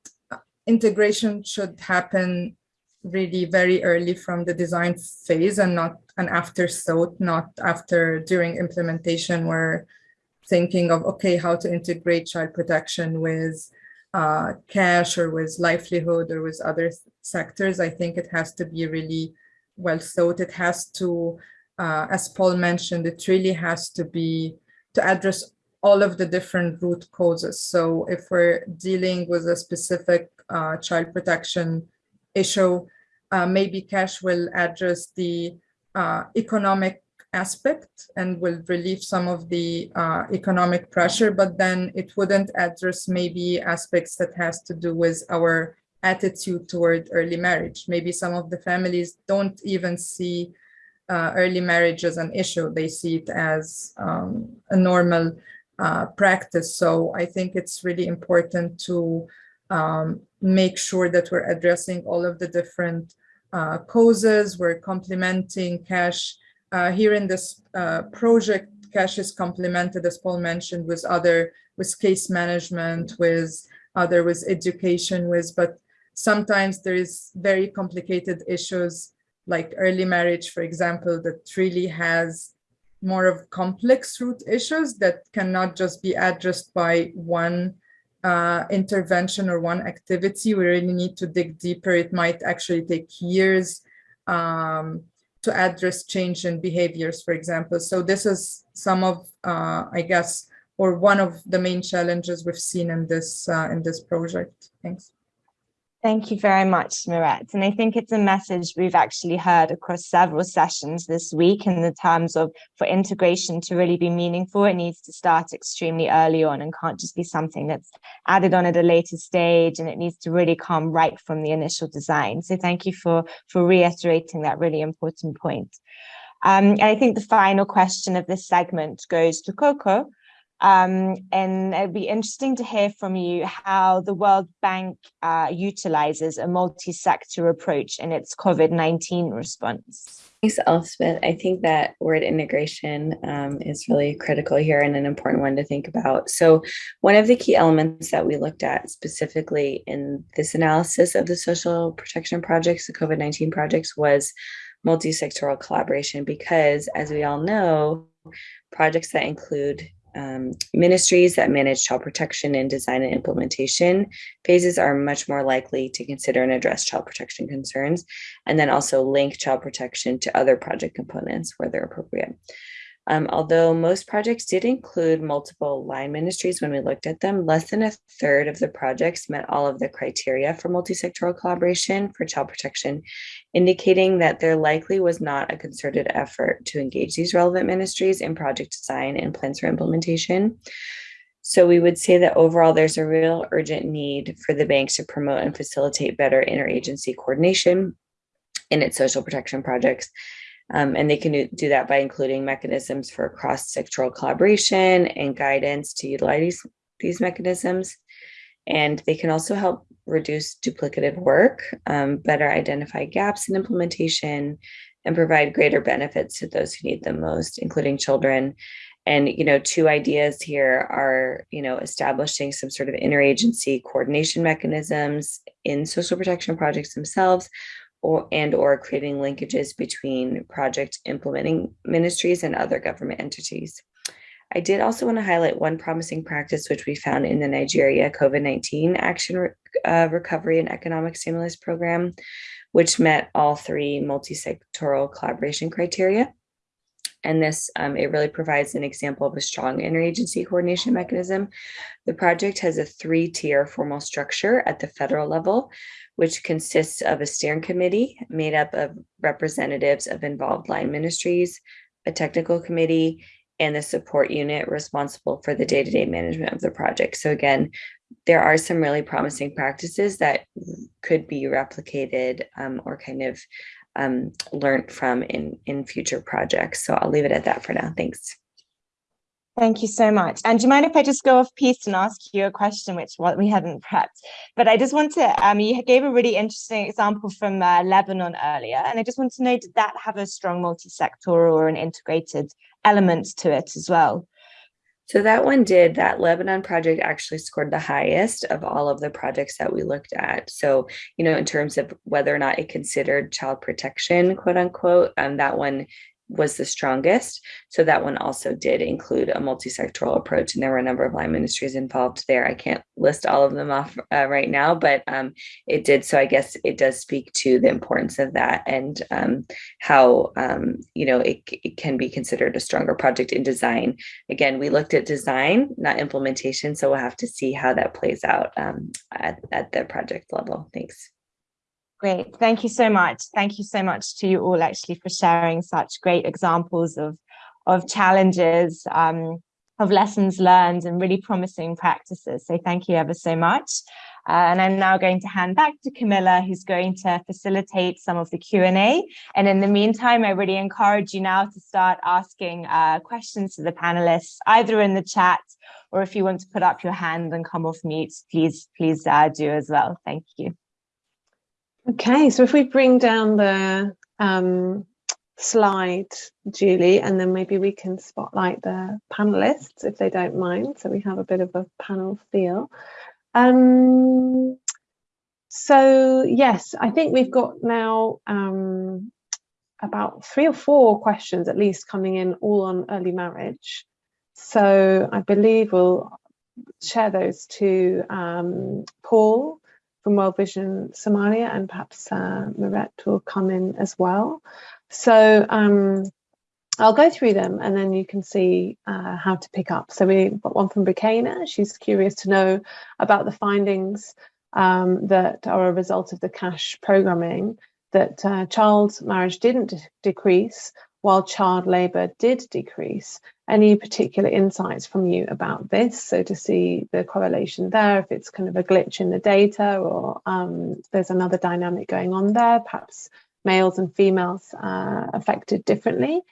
I: integration should happen really very early from the design phase and not an afterthought, not after during implementation we're thinking of, okay, how to integrate child protection with uh, cash or with livelihood or with other sectors. I think it has to be really well thought. It has to, uh, as Paul mentioned, it really has to be to address all of the different root causes. So if we're dealing with a specific uh, child protection issue, uh, maybe cash will address the uh, economic aspect and will relieve some of the uh, economic pressure, but then it wouldn't address maybe aspects that has to do with our attitude toward early marriage. Maybe some of the families don't even see uh, early marriage as an issue. They see it as um, a normal uh, practice. So I think it's really important to um, make sure that we're addressing all of the different uh, causes. We're complementing cash uh, here in this uh, project, cash is complemented, as Paul mentioned, with other, with case management, with other, with education, with, but sometimes there is very complicated issues like early marriage, for example, that really has more of complex root issues that cannot just be addressed by one uh, intervention or one activity. We really need to dig deeper. It might actually take years um, to address change in behaviors, for example. So this is some of, uh, I guess, or one of the main challenges we've seen in this uh, in this project. Thanks.
F: Thank you very much, Miret. And I think it's a message we've actually heard across several sessions this week in the terms of for integration to really be meaningful, it needs to start extremely early on and can't just be something that's added on at a later stage and it needs to really come right from the initial design. So thank you for, for reiterating that really important point. Um, and I think the final question of this segment goes to Coco. Um, and it'd be interesting to hear from you how the World Bank uh, utilizes a multi-sector approach in its COVID-19 response.
B: Thanks, Elspeth. I think that word integration um, is really critical here and an important one to think about. So one of the key elements that we looked at specifically in this analysis of the social protection projects, the COVID-19 projects, was multi-sectoral collaboration because as we all know, projects that include um, ministries that manage child protection and design and implementation phases are much more likely to consider and address child protection concerns, and then also link child protection to other project components where they're appropriate. Um, although most projects did include multiple line ministries when we looked at them, less than a third of the projects met all of the criteria for multi-sectoral collaboration for child protection, indicating that there likely was not a concerted effort to engage these relevant ministries in project design and plans for implementation. So we would say that overall, there's a real urgent need for the banks to promote and facilitate better interagency coordination in its social protection projects um, and they can do that by including mechanisms for cross-sectoral collaboration and guidance to utilize these mechanisms. And they can also help reduce duplicative work, um, better identify gaps in implementation, and provide greater benefits to those who need them most, including children. And, you know, two ideas here are, you know, establishing some sort of interagency coordination mechanisms in social protection projects themselves, or and or creating linkages between project implementing ministries and other government entities. I did also want to highlight one promising practice which we found in the Nigeria COVID-19 Action uh, Recovery and Economic Stimulus Program, which met all three multi-sectoral collaboration criteria. And this, um, it really provides an example of a strong interagency coordination mechanism. The project has a three-tier formal structure at the federal level, which consists of a steering committee made up of representatives of involved line ministries, a technical committee, and the support unit responsible for the day-to-day -day management of the project. So again, there are some really promising practices that could be replicated um, or kind of um, learned from in, in future projects. So I'll leave it at that for now. Thanks.
F: Thank you so much. And do you mind if I just go off piece and ask you a question, which what we hadn't prepped? But I just want to, um, you gave a really interesting example from uh, Lebanon earlier, and I just want to know, did that have a strong multi-sectoral or an integrated element to it as well?
B: So that one did, that Lebanon project actually scored the highest of all of the projects that we looked at. So, you know, in terms of whether or not it considered child protection, quote unquote, um, that one was the strongest. So that one also did include a multi-sectoral approach and there were a number of line ministries involved there. I can't list all of them off uh, right now, but um, it did. So I guess it does speak to the importance of that and um, how, um, you know, it, it can be considered a stronger project in design. Again, we looked at design, not implementation. So we'll have to see how that plays out um, at, at the project level. Thanks.
F: Great. Thank you so much. Thank you so much to you all actually for sharing such great examples of, of challenges, um, of lessons learned and really promising practices. So thank you ever so much. Uh, and I'm now going to hand back to Camilla, who's going to facilitate some of the Q&A. And in the meantime, I really encourage you now to start asking uh, questions to the panelists, either in the chat or if you want to put up your hand and come off mute, please, please uh, do as well. Thank you.
A: Okay, so if we bring down the um, slide, Julie, and then maybe we can spotlight the panelists if they don't mind. So we have a bit of a panel feel. Um, so yes, I think we've got now um, about three or four questions at least coming in all on early marriage. So I believe we'll share those to um, Paul from World Vision Somalia and perhaps uh, Miret will come in as well. So um, I'll go through them and then you can see uh, how to pick up. So we've got one from Bukena. She's curious to know about the findings um, that are a result of the cash programming that uh, child marriage didn't decrease while child labour did decrease. Any particular insights from you about this? So to see the correlation there, if it's kind of a glitch in the data or um, there's another dynamic going on there, perhaps males and females uh, affected differently.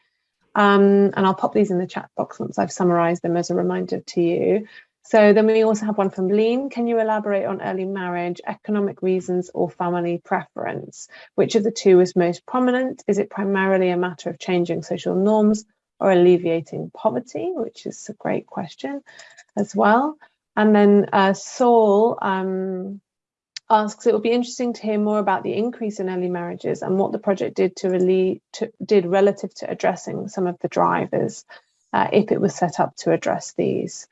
A: Um, and I'll pop these in the chat box once I've summarized them as a reminder to you. So then we also have one from Lean. Can you elaborate on early marriage, economic reasons or family preference? Which of the two is most prominent? Is it primarily a matter of changing social norms or alleviating poverty, which is a great question as well. And then uh, Saul um, asks, it would be interesting to hear more about the increase in early marriages and what the project did to to, did relative to addressing some of the drivers, uh, if it was set up to address these.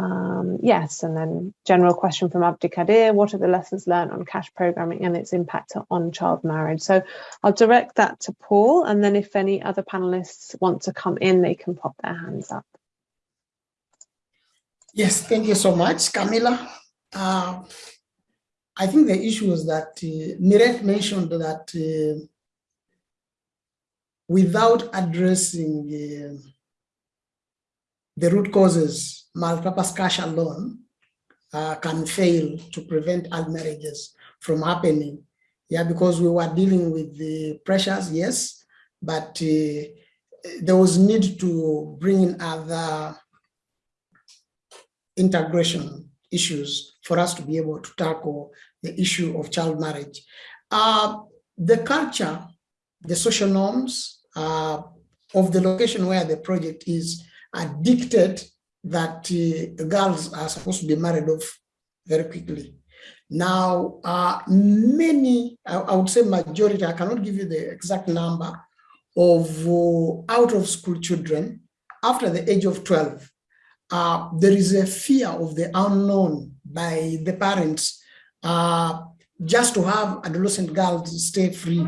A: Um, yes, and then general question from Abdikadir, what are the lessons learned on cash programming and its impact on child marriage? So I'll direct that to Paul, and then if any other panelists want to come in, they can pop their hands up.
E: Yes, thank you so much, Camilla. Uh, I think the issue is that uh, Miret mentioned that uh, without addressing uh, the root causes multipurpose cash alone uh, can fail to prevent early marriages from happening. Yeah, because we were dealing with the pressures, yes, but uh, there was need to bring in other integration issues for us to be able to tackle the issue of child marriage. Uh, the culture, the social norms uh, of the location where the project is are dictated that uh, girls are supposed to be married off very quickly. Now, uh, many, I, I, would say majority, I cannot give you the exact number of uh, out of school children after the age of 12 uh, there is a fear of the unknown by the parents uh, just to have adolescent girls stay free.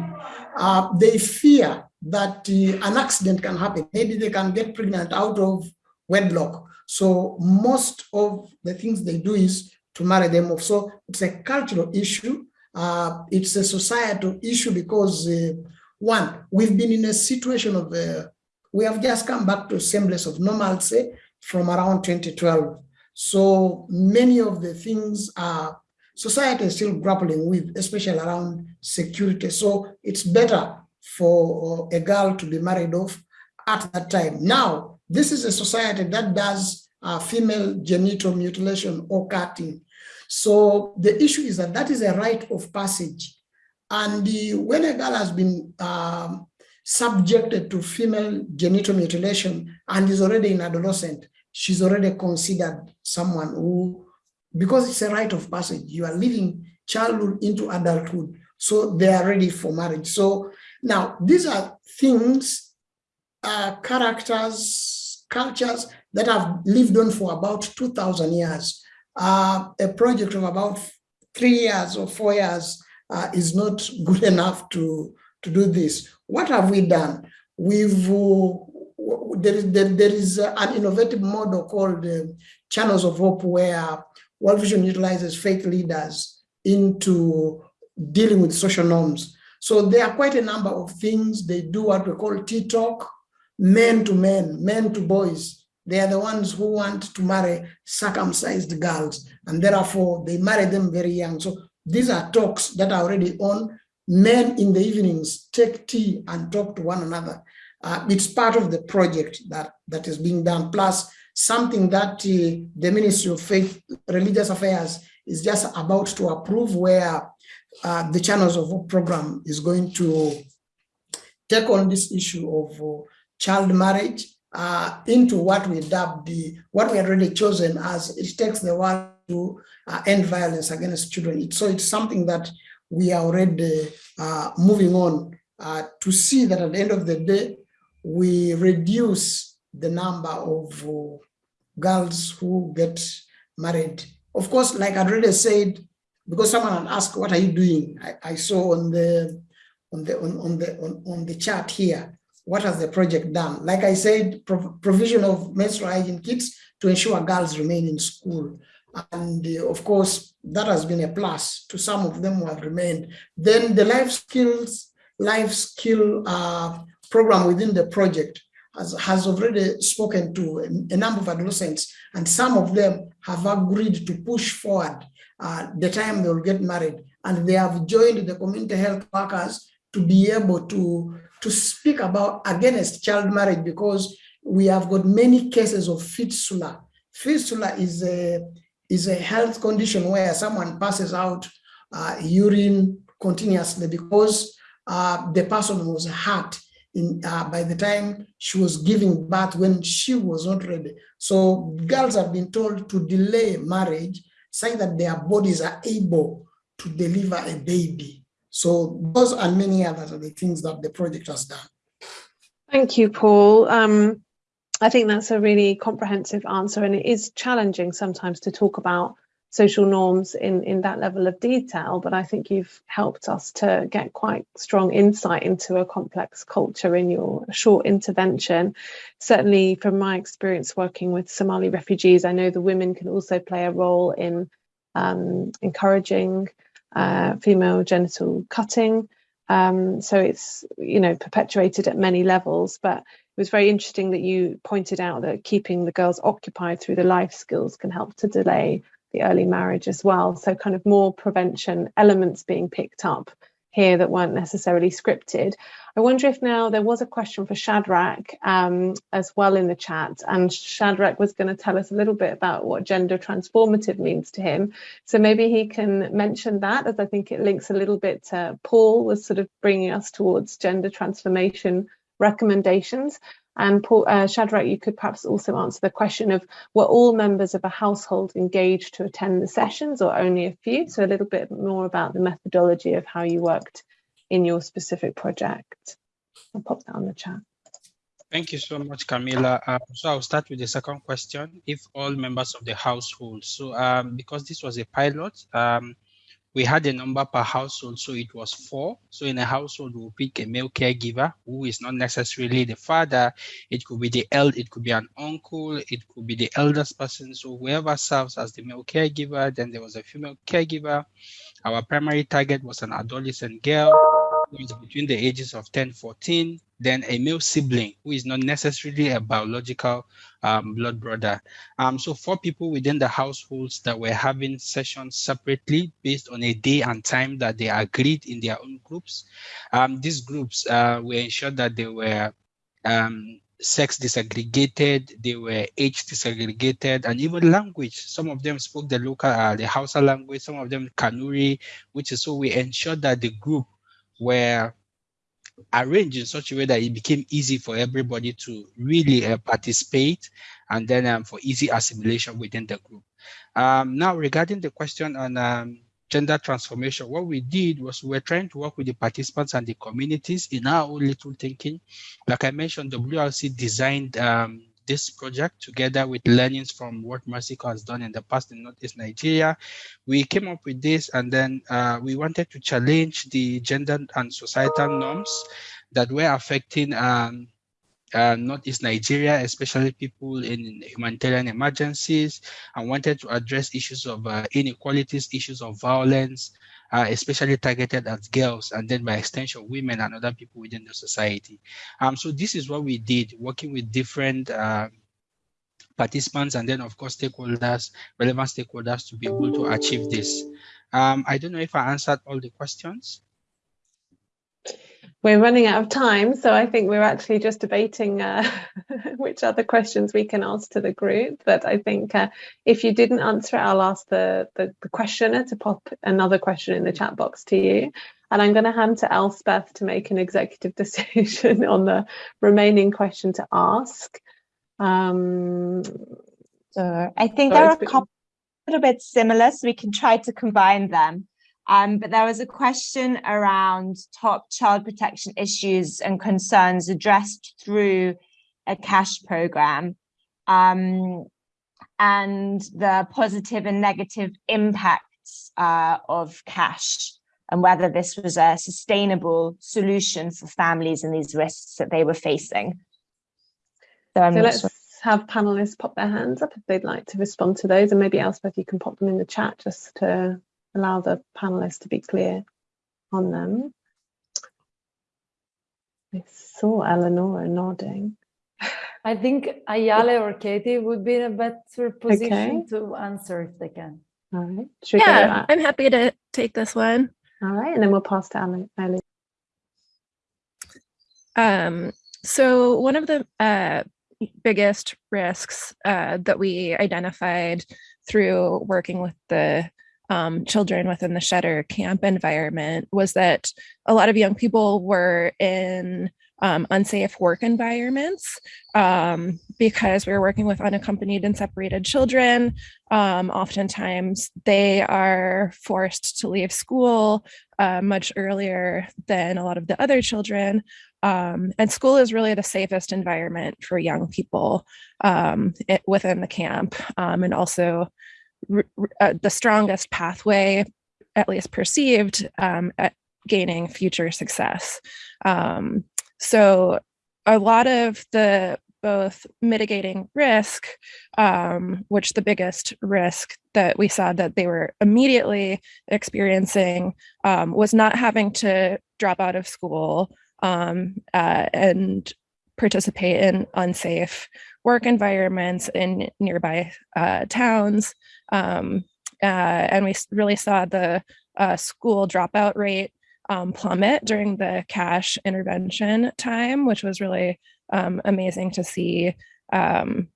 E: Uh, they fear that uh, an accident can happen. Maybe they can get pregnant out of wedlock. So most of the things they do is to marry them off. So it's a cultural issue. Uh, it's a societal issue because uh, one, we've been in a situation of, uh, we have just come back to semblance of normalcy from around 2012. So many of the things are society is still grappling with, especially around security. So it's better for a girl to be married off at that time. Now, this is a society that does uh, female genital mutilation or cutting. So the issue is that that is a rite of passage. And the, when a girl has been um, subjected to female genital mutilation and is already an adolescent, she's already considered someone who, because it's a rite of passage, you are living childhood into adulthood. So they are ready for marriage. So now these are things, uh, characters, cultures that have lived on for about 2000 years. Uh, a project of about three years or four years uh, is not good enough to, to do this. What have we done? We've uh, there is there, there is an innovative model called uh, Channels of Hope, where World Vision utilizes faith leaders into dealing with social norms. So there are quite a number of things they do what we call T-talk, men to men, men to boys. They are the ones who want to marry circumcised girls, and therefore they marry them very young. So these are talks that are already on. Men in the evenings take tea and talk to one another. Uh, it's part of the project that, that is being done, plus something that uh, the Ministry of Faith, Religious Affairs is just about to approve where uh, the Channels of Hope program is going to take on this issue of uh, child marriage uh, into what we dub the, what we had already chosen as it takes the world to uh, end violence against children. So it's something that we are already moving on to see that at the end of the day, we reduce the number of uh, girls who get married. Of course, like I already said, because someone had asked, what are you doing? I, I saw on the on the on, on the on, on the chart here, what has the project done? Like I said, prov provision of menstrual hygiene kits to ensure girls remain in school. And uh, of course, that has been a plus to some of them who have remained. Then the life skills, life skill uh, program within the project has, has already spoken to a, a, number of adolescents, and some of them have agreed to push forward uh, the time they will get married. And they have joined the community health workers to be able to, to speak about against child marriage because we have got many cases of fistula. Fistula is a, is a health condition where someone passes out uh, urine continuously because uh, the person was hurt in, uh, by the time she was giving birth when she was not ready. So girls have been told to delay marriage, saying that their bodies are able to deliver a baby. So those and many others are the things that the project has done.
A: Thank you, Paul. Um, I think that's a really comprehensive answer and it is challenging sometimes to talk about social norms in, in that level of detail, but I think you've helped us to get quite strong insight into a complex culture in your short intervention. Certainly from my experience working with Somali refugees, I know the women can also play a role in um, encouraging uh, female genital cutting. Um, so it's, you know, perpetuated at many levels, but it was very interesting that you pointed out that keeping the girls occupied through the life skills can help to delay the early marriage as well. So kind of more prevention elements being picked up here that weren't necessarily scripted. I wonder if now there was a question for Shadrach um, as well in the chat, and Shadrach was going to tell us a little bit about what gender transformative means to him. So maybe he can mention that, as I think it links a little bit to Paul was sort of bringing us towards gender transformation recommendations. And Paul, uh, Shadrach, you could perhaps also answer the question of were all members of a household engaged to attend the sessions or only a few? So a little bit more about the methodology of how you worked in your specific project. I'll pop that on the chat.
C: Thank you so much, Camilla. Uh, so I'll start with the second question. If all members of the household, so um, because this was a pilot, um, we had a number per household, so it was four. So in a household, we'll pick a male caregiver who is not necessarily the father. It could be the elder, it could be an uncle, it could be the eldest person. So whoever serves as the male caregiver, then there was a female caregiver. Our primary target was an adolescent girl is between the ages of 10, 14, then a male sibling who is not necessarily a biological um, blood brother. Um, so four people within the households that were having sessions separately based on a day and time that they agreed in their own groups. Um, these groups uh, were ensured that they were um, sex disaggregated, they were age disaggregated, and even language. Some of them spoke the local, uh, the Hausa language, some of them Kanuri, which is so we ensured that the group were arranged in such a way that it became easy for everybody to really uh, participate and then um, for easy assimilation within the group. Um, now, regarding the question on um, gender transformation, what we did was we were trying to work with the participants and the communities in our own little thinking. Like I mentioned, WRC designed um, this project together with learnings from what Mercy Corps has done in the past in Northeast Nigeria. We came up with this and then uh, we wanted to challenge the gender and societal norms that were affecting um, uh, Northeast Nigeria, especially people in humanitarian emergencies, and wanted to address issues of uh, inequalities, issues of violence, uh, especially targeted at girls and then by extension women and other people within the society. Um, so this is what we did, working with different uh, participants and then of course stakeholders, relevant stakeholders to be able to achieve this. Um, I don't know if I answered all the questions
A: we're running out of time, so I think we're actually just debating uh, which other questions we can ask to the group. But I think uh, if you didn't answer it, I'll ask the, the, the, questioner to pop another question in the chat box to you. And I'm going to hand to Elspeth to make an executive decision on the remaining question to ask. Um,
F: so I think there are a couple a little bit similar, so we can try to combine them. Um, but there was a question around top child protection issues and concerns addressed through a cash program um, and the positive and negative impacts uh, of cash and whether this was a sustainable solution for families and these risks that they were facing.
A: So, so let's sure. have panelists pop their hands up if they'd like to respond to those and maybe Elspeth you can pop them in the chat just to allow the panelists to be clear on them. I saw Eleanor nodding.
D: I think Ayale or Katie would be in a better position okay. to answer if they can.
A: All right.
G: yeah, I'm happy to take this one.
A: All right, and then we'll pass to Ali.
G: Um, so one of the uh, biggest risks uh, that we identified through working with the um, children within the Sheder camp environment was that a lot of young people were in um, unsafe work environments um, because we were working with unaccompanied and separated children. Um, oftentimes, they are forced to leave school uh, much earlier than a lot of the other children. Um, and school is really the safest environment for young people um, it, within the camp um, and also uh, the strongest pathway, at least perceived, um, at gaining future success. Um, so a lot of the both mitigating risk, um, which the biggest risk that we saw that they were immediately experiencing um, was not having to drop out of school um, uh, and participate in unsafe work environments in nearby uh, towns. Um, uh, and we really saw the uh, school dropout rate um, plummet during the cash intervention time, which was really um, amazing to see. Um,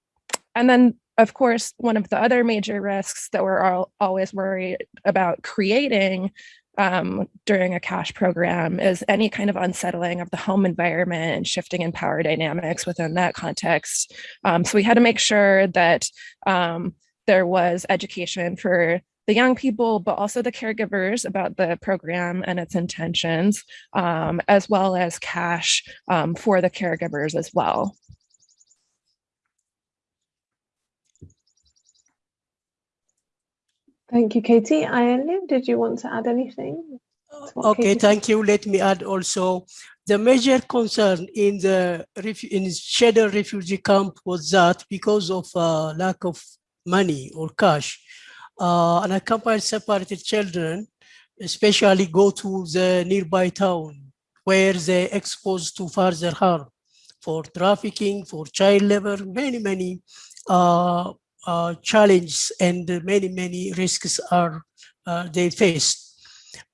G: and then, of course, one of the other major risks that we're all, always worried about creating um, during a cash program is any kind of unsettling of the home environment and shifting in power dynamics within that context. Um, so we had to make sure that um, there was education for the young people, but also the caregivers about the program and its intentions, um, as well as cash um, for the caregivers as well.
A: Thank you, Katie. Ireland, did you want to add anything?
H: Okay, Katie thank you. Let me add also, the major concern in the in Sheder refugee camp was that because of uh, lack of money or cash, uh, unaccompanied separated children especially go to the nearby town where they exposed to further harm for trafficking, for child labor, many, many uh, uh, challenges and many, many risks are uh, they face.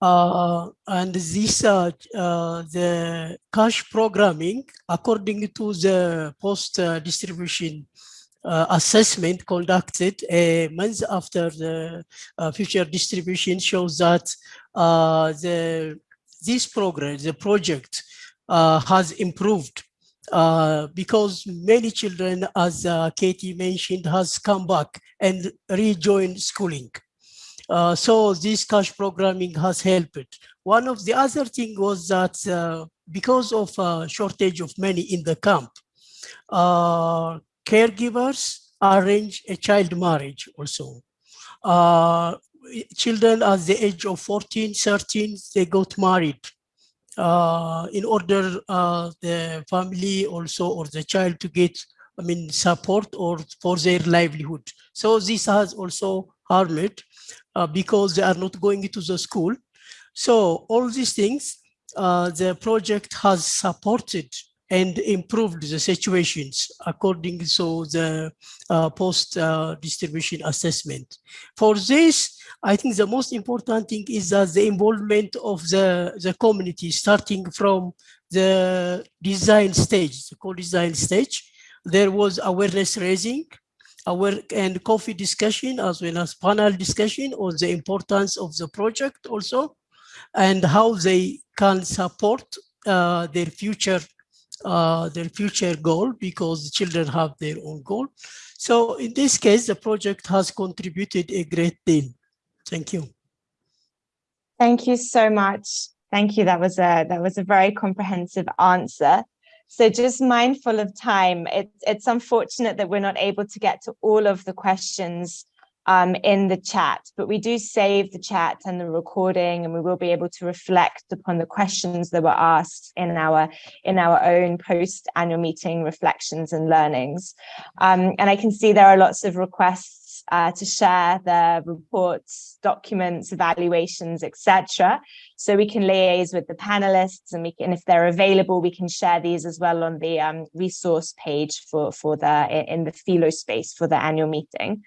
H: Uh, and this, uh, uh, the cash programming, according to the post-distribution uh, assessment conducted a month after the uh, future distribution shows that uh, the this program, the project, has improved uh, because many children, as uh, Katie mentioned, has come back and rejoined schooling. Uh, so this cash programming has helped. One of the other thing was that uh, because of uh, shortage of money in the camp, uh, caregivers arrange a child marriage also. children at the age of 14, 13, they got married uh, in order uh, the family also or the child to get I mean support or for their livelihood. So this has also harmed uh, because they are not going to the school. So all these things uh, the project has supported and improved the situations according to the uh, post uh, distribution assessment. For this, I think the most important thing is that the involvement of the, the community starting from the design stage, the co-design stage, there was awareness raising, aware and coffee discussion as well as panel discussion on the importance of the project also and how they can support uh, their future uh, their future goal because the children have their own goal. So in this case, the project has contributed a great deal. Thank you.
F: Thank you so much. Thank you. That was a that was a very comprehensive answer. So just mindful of time, it's it's unfortunate that we're not able to get to all of the questions um, in the chat, but we do save the chat and the recording, and we will be able to reflect upon the questions that were asked in our in our own post annual meeting reflections and learnings. Um, and I can see there are lots of requests uh, to share their reports, documents, evaluations, etc. So we can liaise with the panelists and we can, if they're available, we can share these as well on the um, resource page for, for the, in the Philo space for the annual meeting.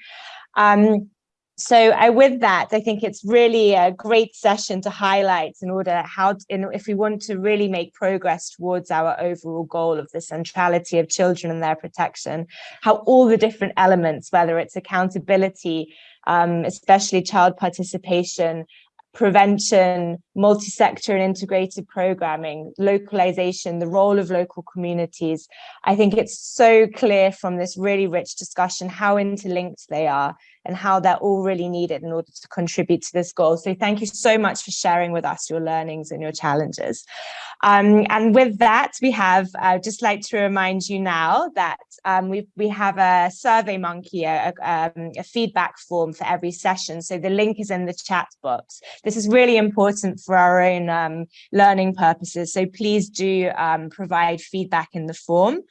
F: Um, so I, with that, I think it's really a great session to highlight in order how, in, if we want to really make progress towards our overall goal of the centrality of children and their protection, how all the different elements, whether it's accountability, um, especially child participation, prevention, multi-sector and integrated programming, localization, the role of local communities. I think it's so clear from this really rich discussion how interlinked they are and how they're all really needed in order to contribute to this goal. So thank you so much for sharing with us your learnings and your challenges. Um, and with that, we have, I'd just like to remind you now that um, we, we have a survey monkey, a, a, um, a, feedback form for every session. So the link is in the chat box. This is really important for our own um, learning purposes. So please do um, provide feedback in the form.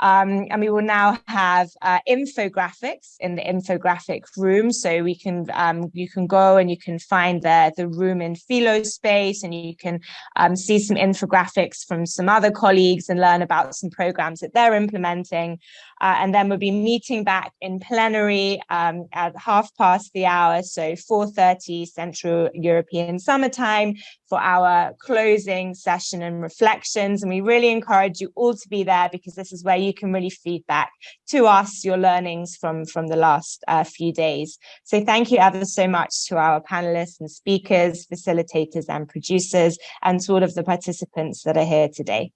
F: Um, and we will now have uh, infographics in the infographic room. So we can um, you can go and you can find the, the room in Philo space and you can um, see some infographics from some other colleagues and learn about some programs that they're implementing. Uh, and then we'll be meeting back in plenary um, at half past the hour, so 4.30 Central European Summertime for our closing session and reflections. And we really encourage you all to be there because this is where you can really feedback to us your learnings from, from the last uh, few days. So thank you ever so much to our panelists and speakers, facilitators and producers, and to all of the participants that are here today.